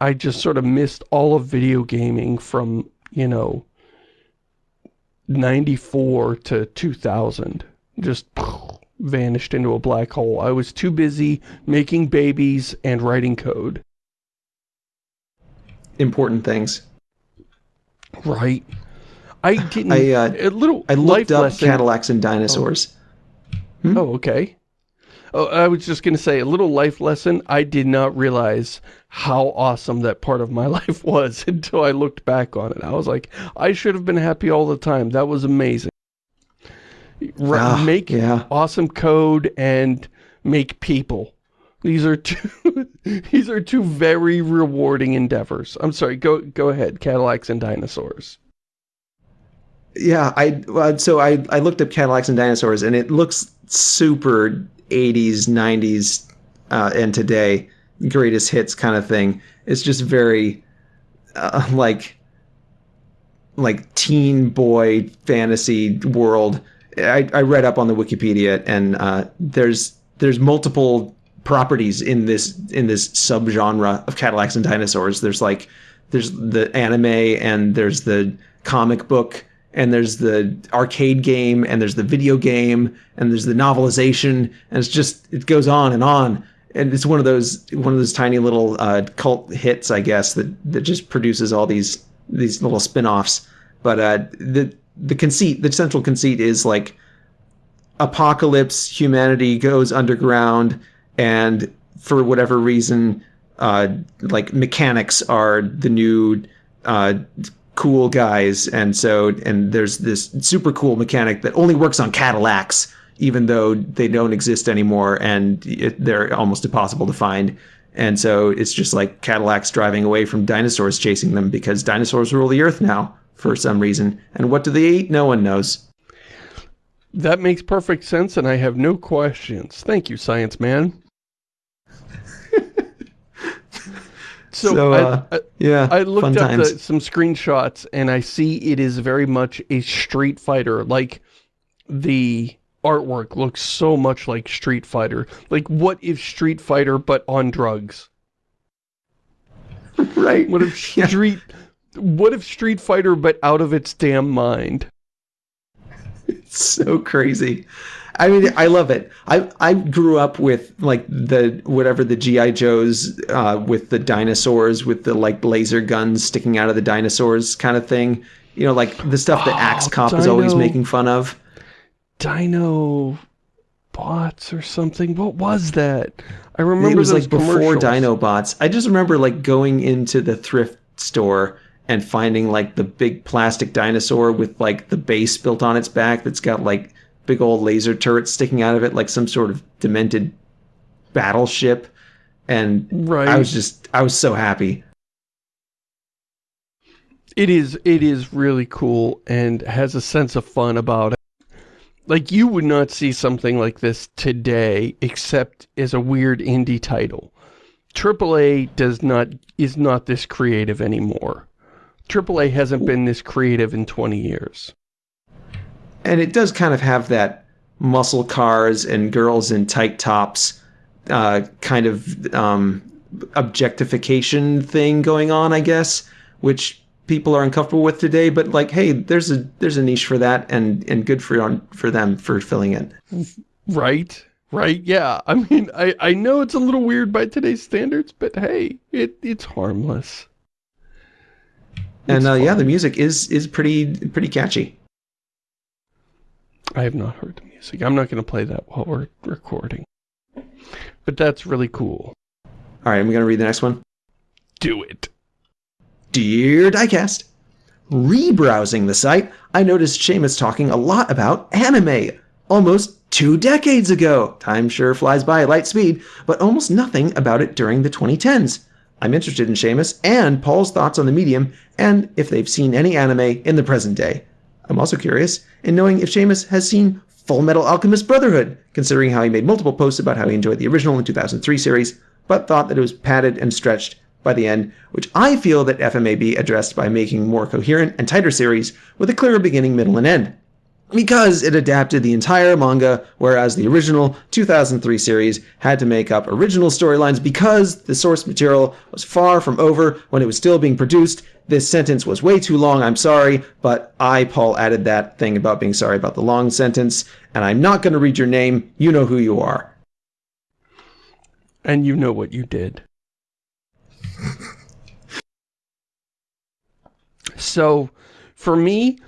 I just sort of missed all of video gaming from, you know, 94 to 2000. Just vanished into a black hole. I was too busy making babies and writing code important things. Right. I didn't. I, uh, a little I looked up lesson. Cadillacs and dinosaurs. Oh, okay. Oh, I was just going to say, a little life lesson. I did not realize how awesome that part of my life was until I looked back on it. I was like, I should have been happy all the time. That was amazing. Ah, make yeah. awesome code and make people. These are two, these are two very rewarding endeavors. I'm sorry, go, go ahead. Cadillacs and dinosaurs. Yeah, I so I I looked up Cadillacs and dinosaurs, and it looks super 80s, 90s, uh, and today greatest hits kind of thing. It's just very uh, like like teen boy fantasy world. I, I read up on the Wikipedia, and uh, there's there's multiple properties in this in this subgenre of Cadillacs and dinosaurs. There's like there's the anime, and there's the comic book, and there's the arcade game, and there's the video game, and there's the novelization, and it's just it goes on and on. And it's one of those one of those tiny little uh, cult hits, I guess, that that just produces all these these little spin-offs. But uh, the the conceit, the central conceit is like apocalypse, humanity goes underground, and for whatever reason, uh, like mechanics are the new uh, cool guys, and so and there's this super cool mechanic that only works on Cadillacs, even though they don't exist anymore, and it, they're almost impossible to find. And so it's just like Cadillacs driving away from dinosaurs chasing them because dinosaurs rule the earth now for some reason. And what do they eat? No one knows. That makes perfect sense, and I have no questions. Thank you, science man. So, So, I- uh, I, Yeah, I looked up the, some screenshots, and I see it is very much a Street Fighter. Like, the artwork looks so much like Street Fighter. Like, what if Street Fighter, but on drugs? right. What if Yeah. Street... What if Street Fighter, but out of its damn mind? It's so crazy. I mean, I love it. I I grew up with like the whatever the GI Joes uh, with the dinosaurs with the like laser guns sticking out of the dinosaurs kind of thing. You know, like the stuff that Axe Oh, Cop is always making fun of. Dino bots or something. What was that? I remember it was like before commercials. Dinobots. I just remember like going into the thrift store and finding like the big plastic dinosaur with like the base built on its back that's got like big old laser turrets sticking out of it like some sort of demented battleship and Right. I was just I was so happy. It is it is really cool and has a sense of fun about it. Like you would not see something like this today except as a weird indie title. AAA does not is not this creative anymore. AAA hasn't been this creative in 20 years. And it does kind of have that muscle cars and girls in tight tops uh, kind of um, objectification thing going on, I guess, which people are uncomfortable with today. But like, hey, there's a there's a niche for that, and and good for on for them for filling it. Right? Right? Yeah. I mean, I, I know it's a little weird by today's standards, but hey, it it's harmless. And It's uh, yeah, the music is is pretty pretty catchy. I have not heard the music. I'm not going to play that while we're recording. But that's really cool. All right, I'm gonna read the next one. Do it. Dear Diecast, rebrowsing the site, I noticed Shamus talking a lot about anime. Almost two decades ago. Time sure flies by at light speed, but almost nothing about it during the 2010s. I'm interested in Shamus and Paul's thoughts on the medium and if they've seen any anime in the present day. I'm also curious in knowing if Shamus has seen Full Metal Alchemist Brotherhood, considering how he made multiple posts about how he enjoyed the original in 2003 series, but thought that it was padded and stretched by the end, which I feel that FMAB addressed by making more coherent and tighter series with a clearer beginning, middle, and end. Because it adapted the entire manga, whereas the original 2003 series had to make up original storylines because the source material was far from over when it was still being produced. This sentence was way too long, I'm sorry, but I, Paul, added that thing about being sorry about the long sentence, and I'm not going to read your name. You know who you are. And you know what you did. so, for me,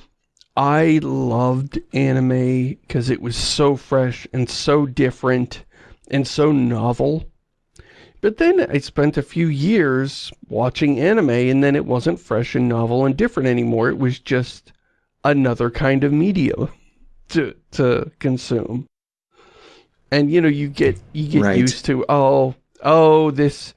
I loved anime because it was so fresh and so different and so novel. But then I spent a few years watching anime and then it wasn't fresh and novel and different anymore. It was just another kind of media to, to consume. And you know, you get, you get Right. used to, oh, oh, this,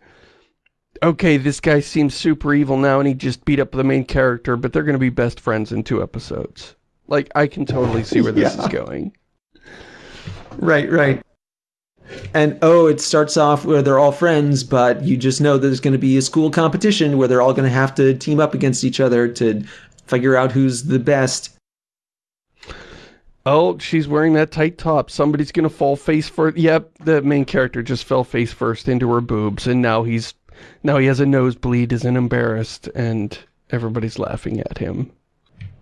okay, this guy seems super evil now and he just beat up the main character, but they're going to be best friends in two episodes. Like, I can totally see where this Yeah. is going. Right, right. And oh, it starts off where they're all friends, but you just know there's going to be a school competition where they're all going to have to team up against each other to figure out who's the best. Oh, she's wearing that tight top. Somebody's gonna fall face first. Yep, the main character just fell face first into her boobs, and now he's now he has a nosebleed, isn't embarrassed, and everybody's laughing at him.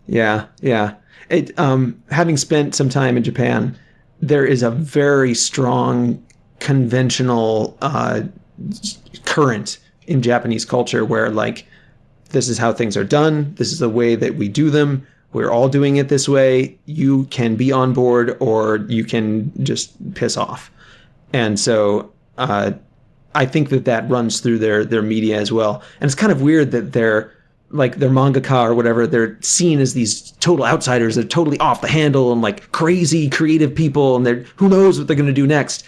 Yeah, yeah. It um having spent some time in Japan, there is a very strong conventional uh current in Japanese culture where like this is how things are done, this is the way that we do them. We're all doing it this way. You can be on board or you can just piss off. And so uh I think that that runs through their their media as well. And it's kind of weird that they're like their mangaka or whatever, they're seen as these total outsiders. They're totally off the handle and like crazy creative people, and they're who knows what they're going to do next.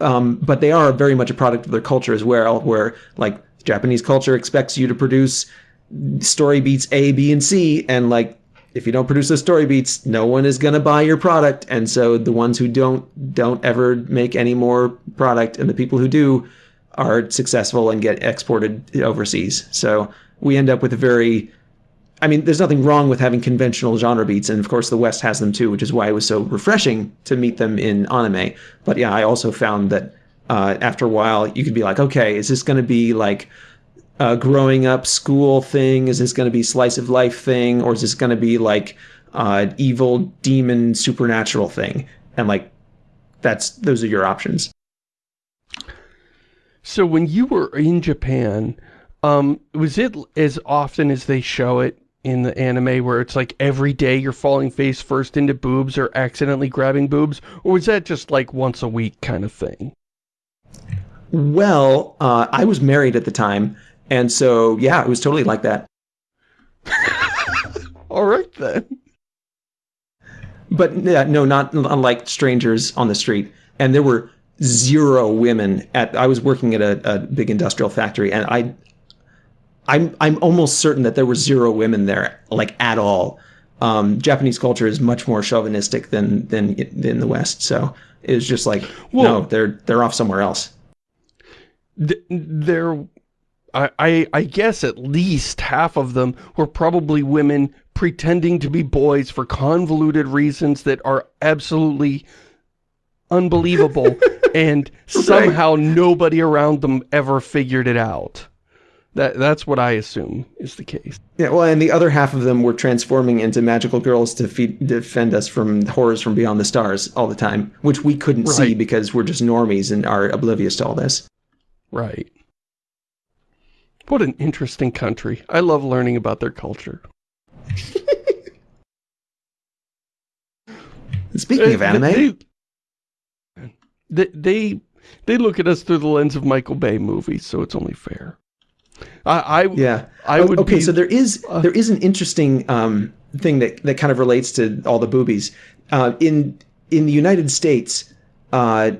Um, but they are very much a product of their culture as well, where like Japanese culture expects you to produce story beats A, B, and C, and like if you don't produce those story beats, no one is going to buy your product. And so the ones who don't don't ever make any more product, and the people who do are successful and get exported overseas. So we end up with a very I mean, there's nothing wrong with having conventional genre beats, and of course the West has them too, which is why it was so refreshing to meet them in anime. But yeah, I also found that uh, after a while, you could be like, okay, is this going to be like a growing up school thing? Is this going to be slice of life thing, or is this going to be like uh, evil demon supernatural thing? And like, that's those are your options. So when you were in Japan, um, was it as often as they show it in the anime where it's like every day you're falling face first into boobs or accidentally grabbing boobs? Or was that just like once a week kind of thing? Well, uh, I was married at the time, and so yeah, it was totally like that. All right then. But yeah, no, not unlike strangers on the street. And there were zero women at. I was working at a, a big industrial factory, and I, I'm I'm almost certain that there were zero women there, like at all. Um, Japanese culture is much more chauvinistic than than in the West, so it was just like Well- no, they're they're off somewhere else. Th- there, I, I, I guess at least half of them were probably women pretending to be boys for convoluted reasons that are absolutely unbelievable, and somehow nobody around them ever figured it out. That That's what I assume is the case. Yeah, well, and the other half of them were transforming into magical girls to feed, defend us from horrors from beyond the stars all the time, which we couldn't see because we're just normies and are oblivious to all this. Right. What an interesting country. I love learning about their culture. Speaking of Uh, anime, They, they, they, they look at us through the lens of Michael Bay movies, so it's only fair. I, I, yeah. I would okay, be- so there is uh, there is an interesting um, thing that that kind of relates to all the boobies. Uh, in in the United States, uh,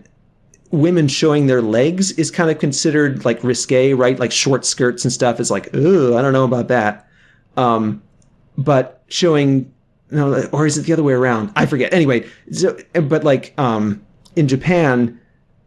women showing their legs is kind of considered like risque, right? Like short skirts and stuff is like, ooh, I don't know about that. Um, but showing no, or is it the other way around? I forget. Anyway, so but like um, in Japan,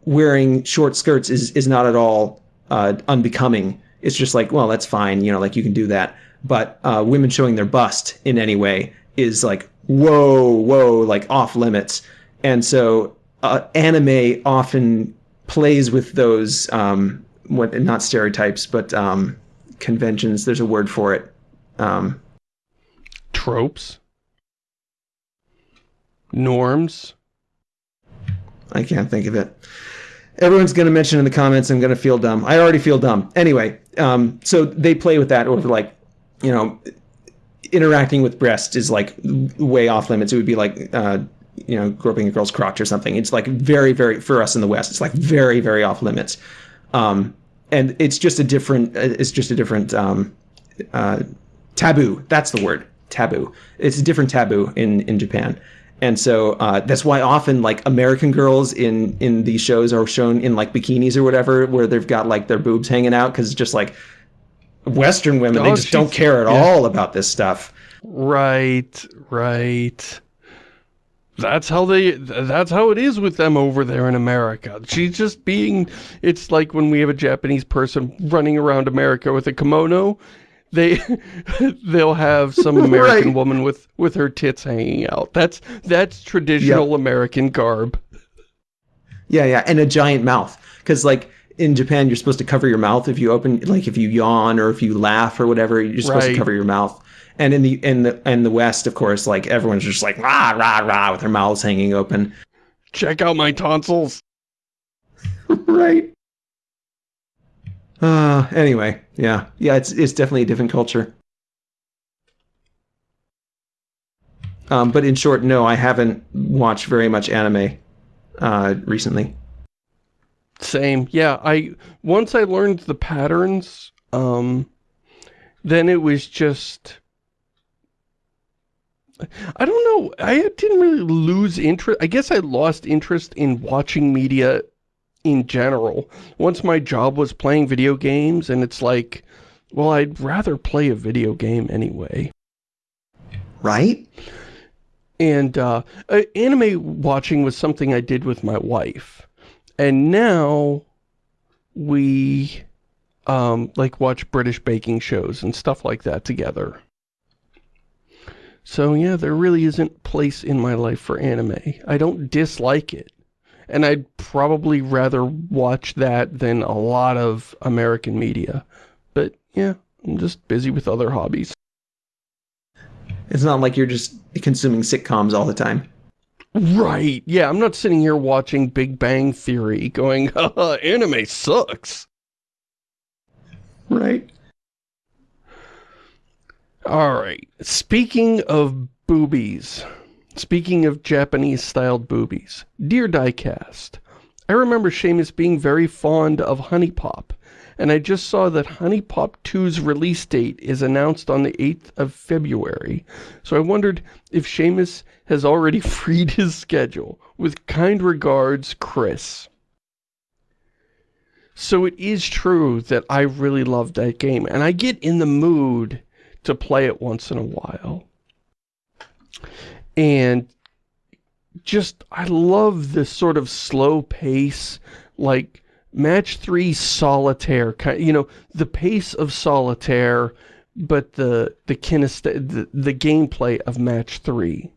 wearing short skirts is is not at all uh, unbecoming. It's just like, well, that's fine, you know, like you can do that. But uh, women showing their bust in any way is like, whoa, whoa, like off limits. And so uh, anime often plays with those, um, what not stereotypes, but um, conventions. There's a word for it. Um, tropes, norms. I can't think of it. Everyone's going to mention in the comments. I'm going to feel dumb. I already feel dumb. Anyway, um, so they play with that over like, you know, interacting with breasts is like way off limits. It would be like uh, you know groping a girl's crotch or something. It's like very very for us in the West. It's like very very off limits, um, and it's just a different. It's just a different um, uh, taboo. That's the word taboo. It's a different taboo in in Japan. And so uh, that's why often like American girls in in these shows are shown in like bikinis or whatever, where they've got like their boobs hanging out because just like Western women, they Oh, just don't care at yeah. all about this stuff. Right, right. That's how they, that's how it is with them over there in America. She's just being, it's like when we have a Japanese person running around America with a kimono, they, they'll have some American Right. woman with, with her tits hanging out. That's, that's traditional American garb. Yeah, yeah, and a giant mouth because like in Japan, you're supposed to cover your mouth if you open, like if you yawn or if you laugh or whatever, you're supposed Right. to cover your mouth. And in the in the in the West, of course, like everyone's just like rah rah rah with their mouths hanging open. Check out my tonsils. right. Uh, anyway, yeah, yeah, it's it's definitely a different culture. Um, but in short, no, I haven't watched very much anime uh, recently. Same. Yeah, I once I learned the patterns, um then it was just I don't know. I didn't really lose interest. I guess I lost interest in watching media in general. Once my job was playing video games and it's like, well, I'd rather play a video game anyway. Right? And uh, uh, anime watching was something I did with my wife. And now we um, like watch British baking shows and stuff like that together. So yeah, there really isn't place in my life for anime. I don't dislike it. And I'd probably rather watch that than a lot of American media. But yeah, I'm just busy with other hobbies. It's not like you're just consuming sitcoms all the time. Right. Yeah, I'm not sitting here watching Big Bang Theory going, Haha, anime sucks. Right? Alright. Speaking of boobies, speaking of Japanese-styled boobies, dear Diecast, I remember Shamus being very fond of HuniePop, and I just saw that HuniePop 2's release date is announced on the 8th of February, so I wondered if Shamus has already freed his schedule. With kind regards, Chris. So it is true that I really love that game, and I get in the mood to play it once in a while. And just, I love this sort of slow pace, like match three solitaire, kind you know, the pace of solitaire, but the, the kinest, the, the gameplay of match three.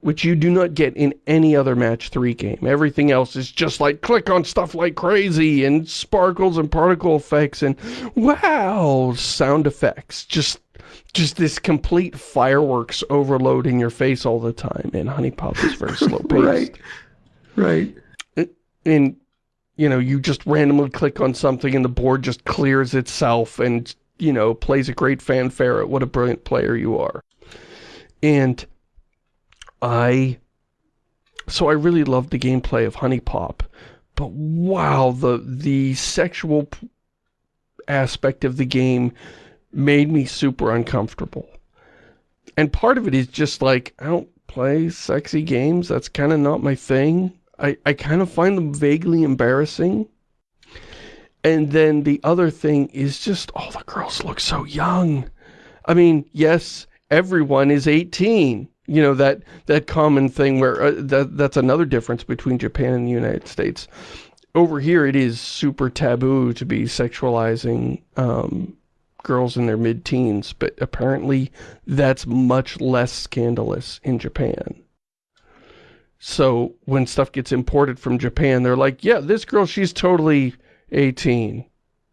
Which you do not get in any other match three game. Everything else is just like click on stuff like crazy and sparkles and particle effects and wow sound effects. Just just this complete fireworks overload in your face all the time. And HuniePop is very slow paced. Right. Right. And you know, you just randomly click on something and the board just clears itself and, you know, plays a great fanfare at what a brilliant player you are. And I, so I really loved the gameplay of HuniePop, but wow, the, the sexual aspect of the game made me super uncomfortable. And part of it is just like, I don't play sexy games, that's kind of not my thing. I, I kind of find them vaguely embarrassing. And then the other thing is just, oh, the girls look so young. I mean, yes, everyone is 18. You know, that, that common thing where, uh, that, that's another difference between Japan and the United States. Over here, it is super taboo to be sexualizing um, girls in their mid-teens, but apparently that's much less scandalous in Japan. So when stuff gets imported from Japan, they're like, yeah, this girl, she's totally 18.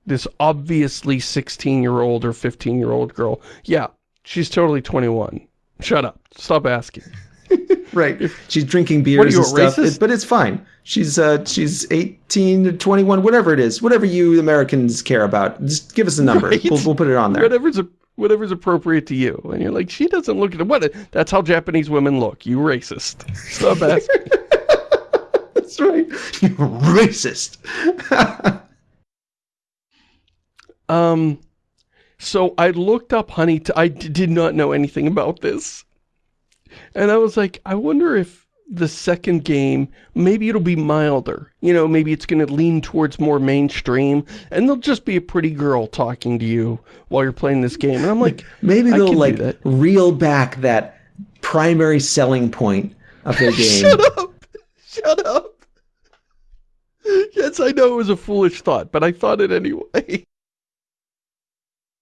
This obviously 16-year-old or 15-year-old girl. Yeah, she's totally 21. Shut up. Stop asking. Right. She's drinking beers What are you, and a stuff, it- but it's fine. She's uh she's 18 to 21, whatever it is. Whatever you Americans care about. Just give us a number. Right. We'll, we'll put it on there. Whatever's, whatever's appropriate to you. And you're like, she doesn't look at. What? That's how Japanese women look. You racist. Stop asking. That's right. You racist. um, so I looked up honey. I did not know anything about this. And I was like, I wonder if the second game, maybe it'll be milder. You know, maybe it's going to lean towards more mainstream, and there'll just be a pretty girl talking to you while you're playing this game. And I'm like, maybe they'll like reel back that primary selling point of their game. Shut up! Shut up! Yes, I know it was a foolish thought, but I thought it anyway.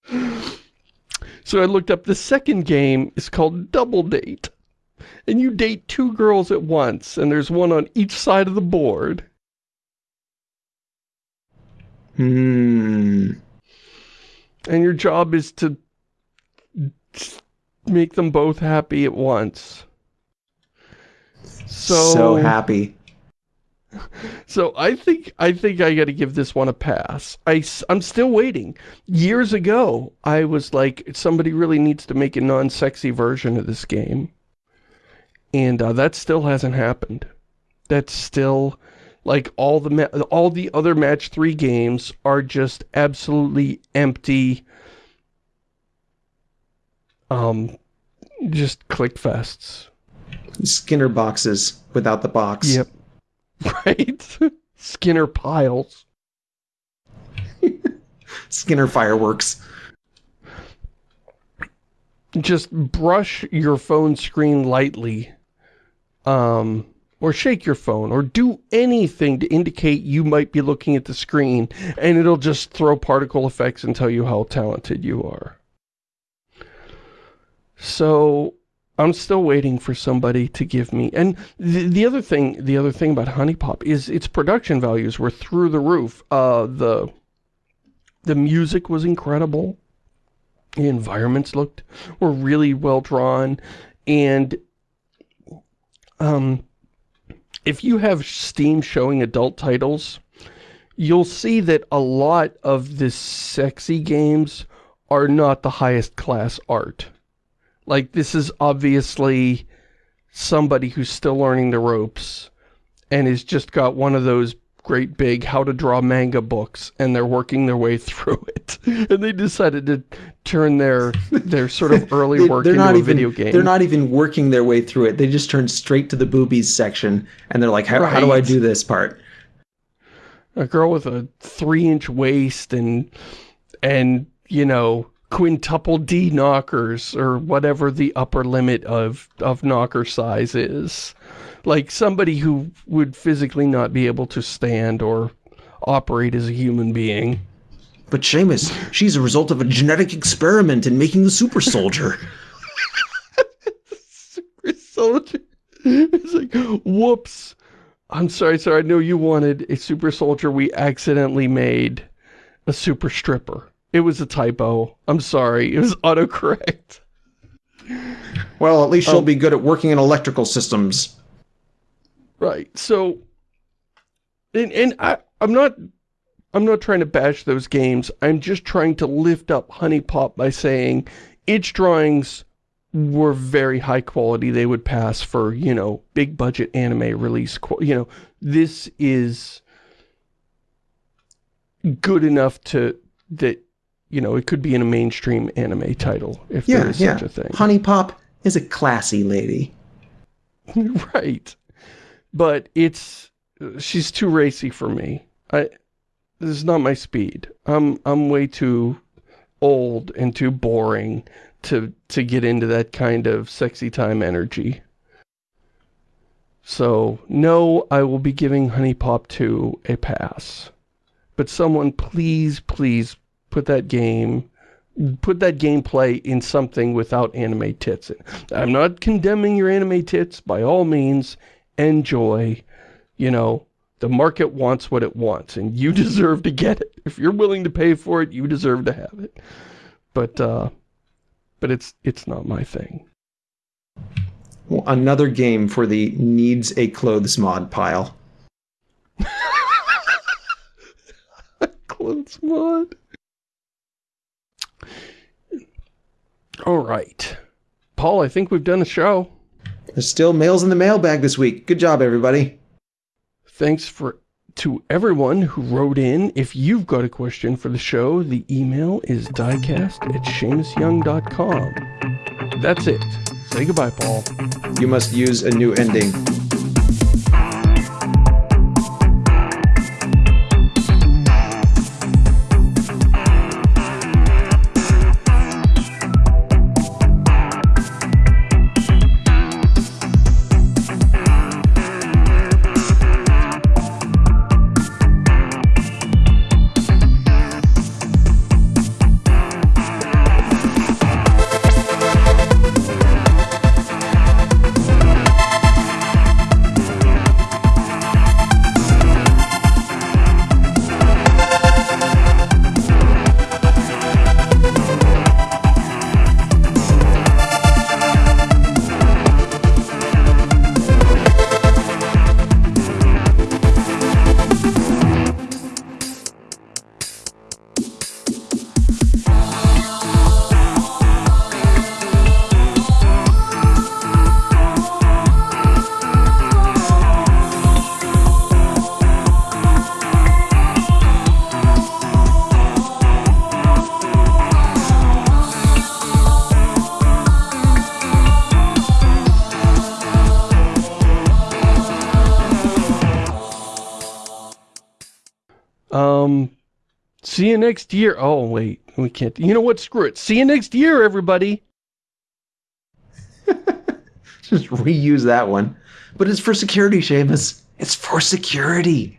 So I looked up the second game is called Double Date and you date two girls at once, and there's one on each side of the board. Hmm. And your job is to make them both happy at once. So, so happy. So I think I think I got to give this one a pass. I I'm still waiting. Years ago, I was like somebody really needs to make a non-sexy version of this game. And uh, that still hasn't happened. That's still, like, all the all the other match three games are just absolutely empty, um, just click fests. Skinner boxes without the box. Yep. Right? Skinner piles. Skinner fireworks just brush your phone screen lightly um, or shake your phone, or do anything to indicate you might be looking at the screen, and it'll just throw particle effects and tell you how talented you are. So, I'm still waiting for somebody to give me, and the, the other thing, the other thing about HuniePop is its production values were through the roof. Uh, the, the music was incredible. The environments looked, were really well drawn, and um, if you have Steam showing adult titles, you'll see that a lot of the sexy games are not the highest class art. Like, this is obviously somebody who's still learning the ropes and has just got one of those great big how to draw manga books and they're working their way through it and they decided to turn their their sort of early they, work into a even, video game they're not even working their way through it they just turn straight to the boobies section and they're like how, right. how do i do this part a girl with a three inch waist and and you know quintuple D knockers or whatever the upper limit of of knocker size is like somebody who would physically not be able to stand or operate as a human being. But Shamus, she's a result of a genetic experiment in making the super soldier. super soldier. It's like, whoops. I'm sorry, sir. I know you wanted a super soldier. We accidentally made a super stripper. It was a typo. I'm sorry. It was autocorrect. Well, at least she'll um, be good at working in electrical systems. Right. So, and, and I, I'm not, I'm not trying to bash those games. I'm just trying to lift up HuniePop by saying its drawings were very high quality. They would pass for, you know, big budget anime release. You know, this is good enough to, that, you know, it could be in a mainstream anime title if yeah, there is yeah. such a thing. HuniePop is a classy lady. right but it's she's too racy for me. I this is not my speed. I'm I'm way too old and too boring to to get into that kind of sexy time energy. So, no, I will be giving HuniePop 2 a pass. But someone please, please put that game, put that gameplay in something without anime tits. I'm not condemning your anime tits, by all means enjoy, you know, the market wants what it wants, and you deserve to get it. If you're willing to pay for it, you deserve to have it. But, uh, but it's, it's not my thing. Well, another game for the needs a clothes mod pile. clothes mod. All right. Paul, I think we've done a show. There's still mails in the mailbag this week. Good job, everybody. Thanks for to everyone who wrote in. If you've got a question for the show, the email is diecast at ShamusYoung.com. That's it. Say goodbye, Paul. You must use a new ending. Next year. Oh, wait. We can't. You know what? Screw it. See you next year, everybody. Just reuse that one. But it's for security, Shamus. It's for security.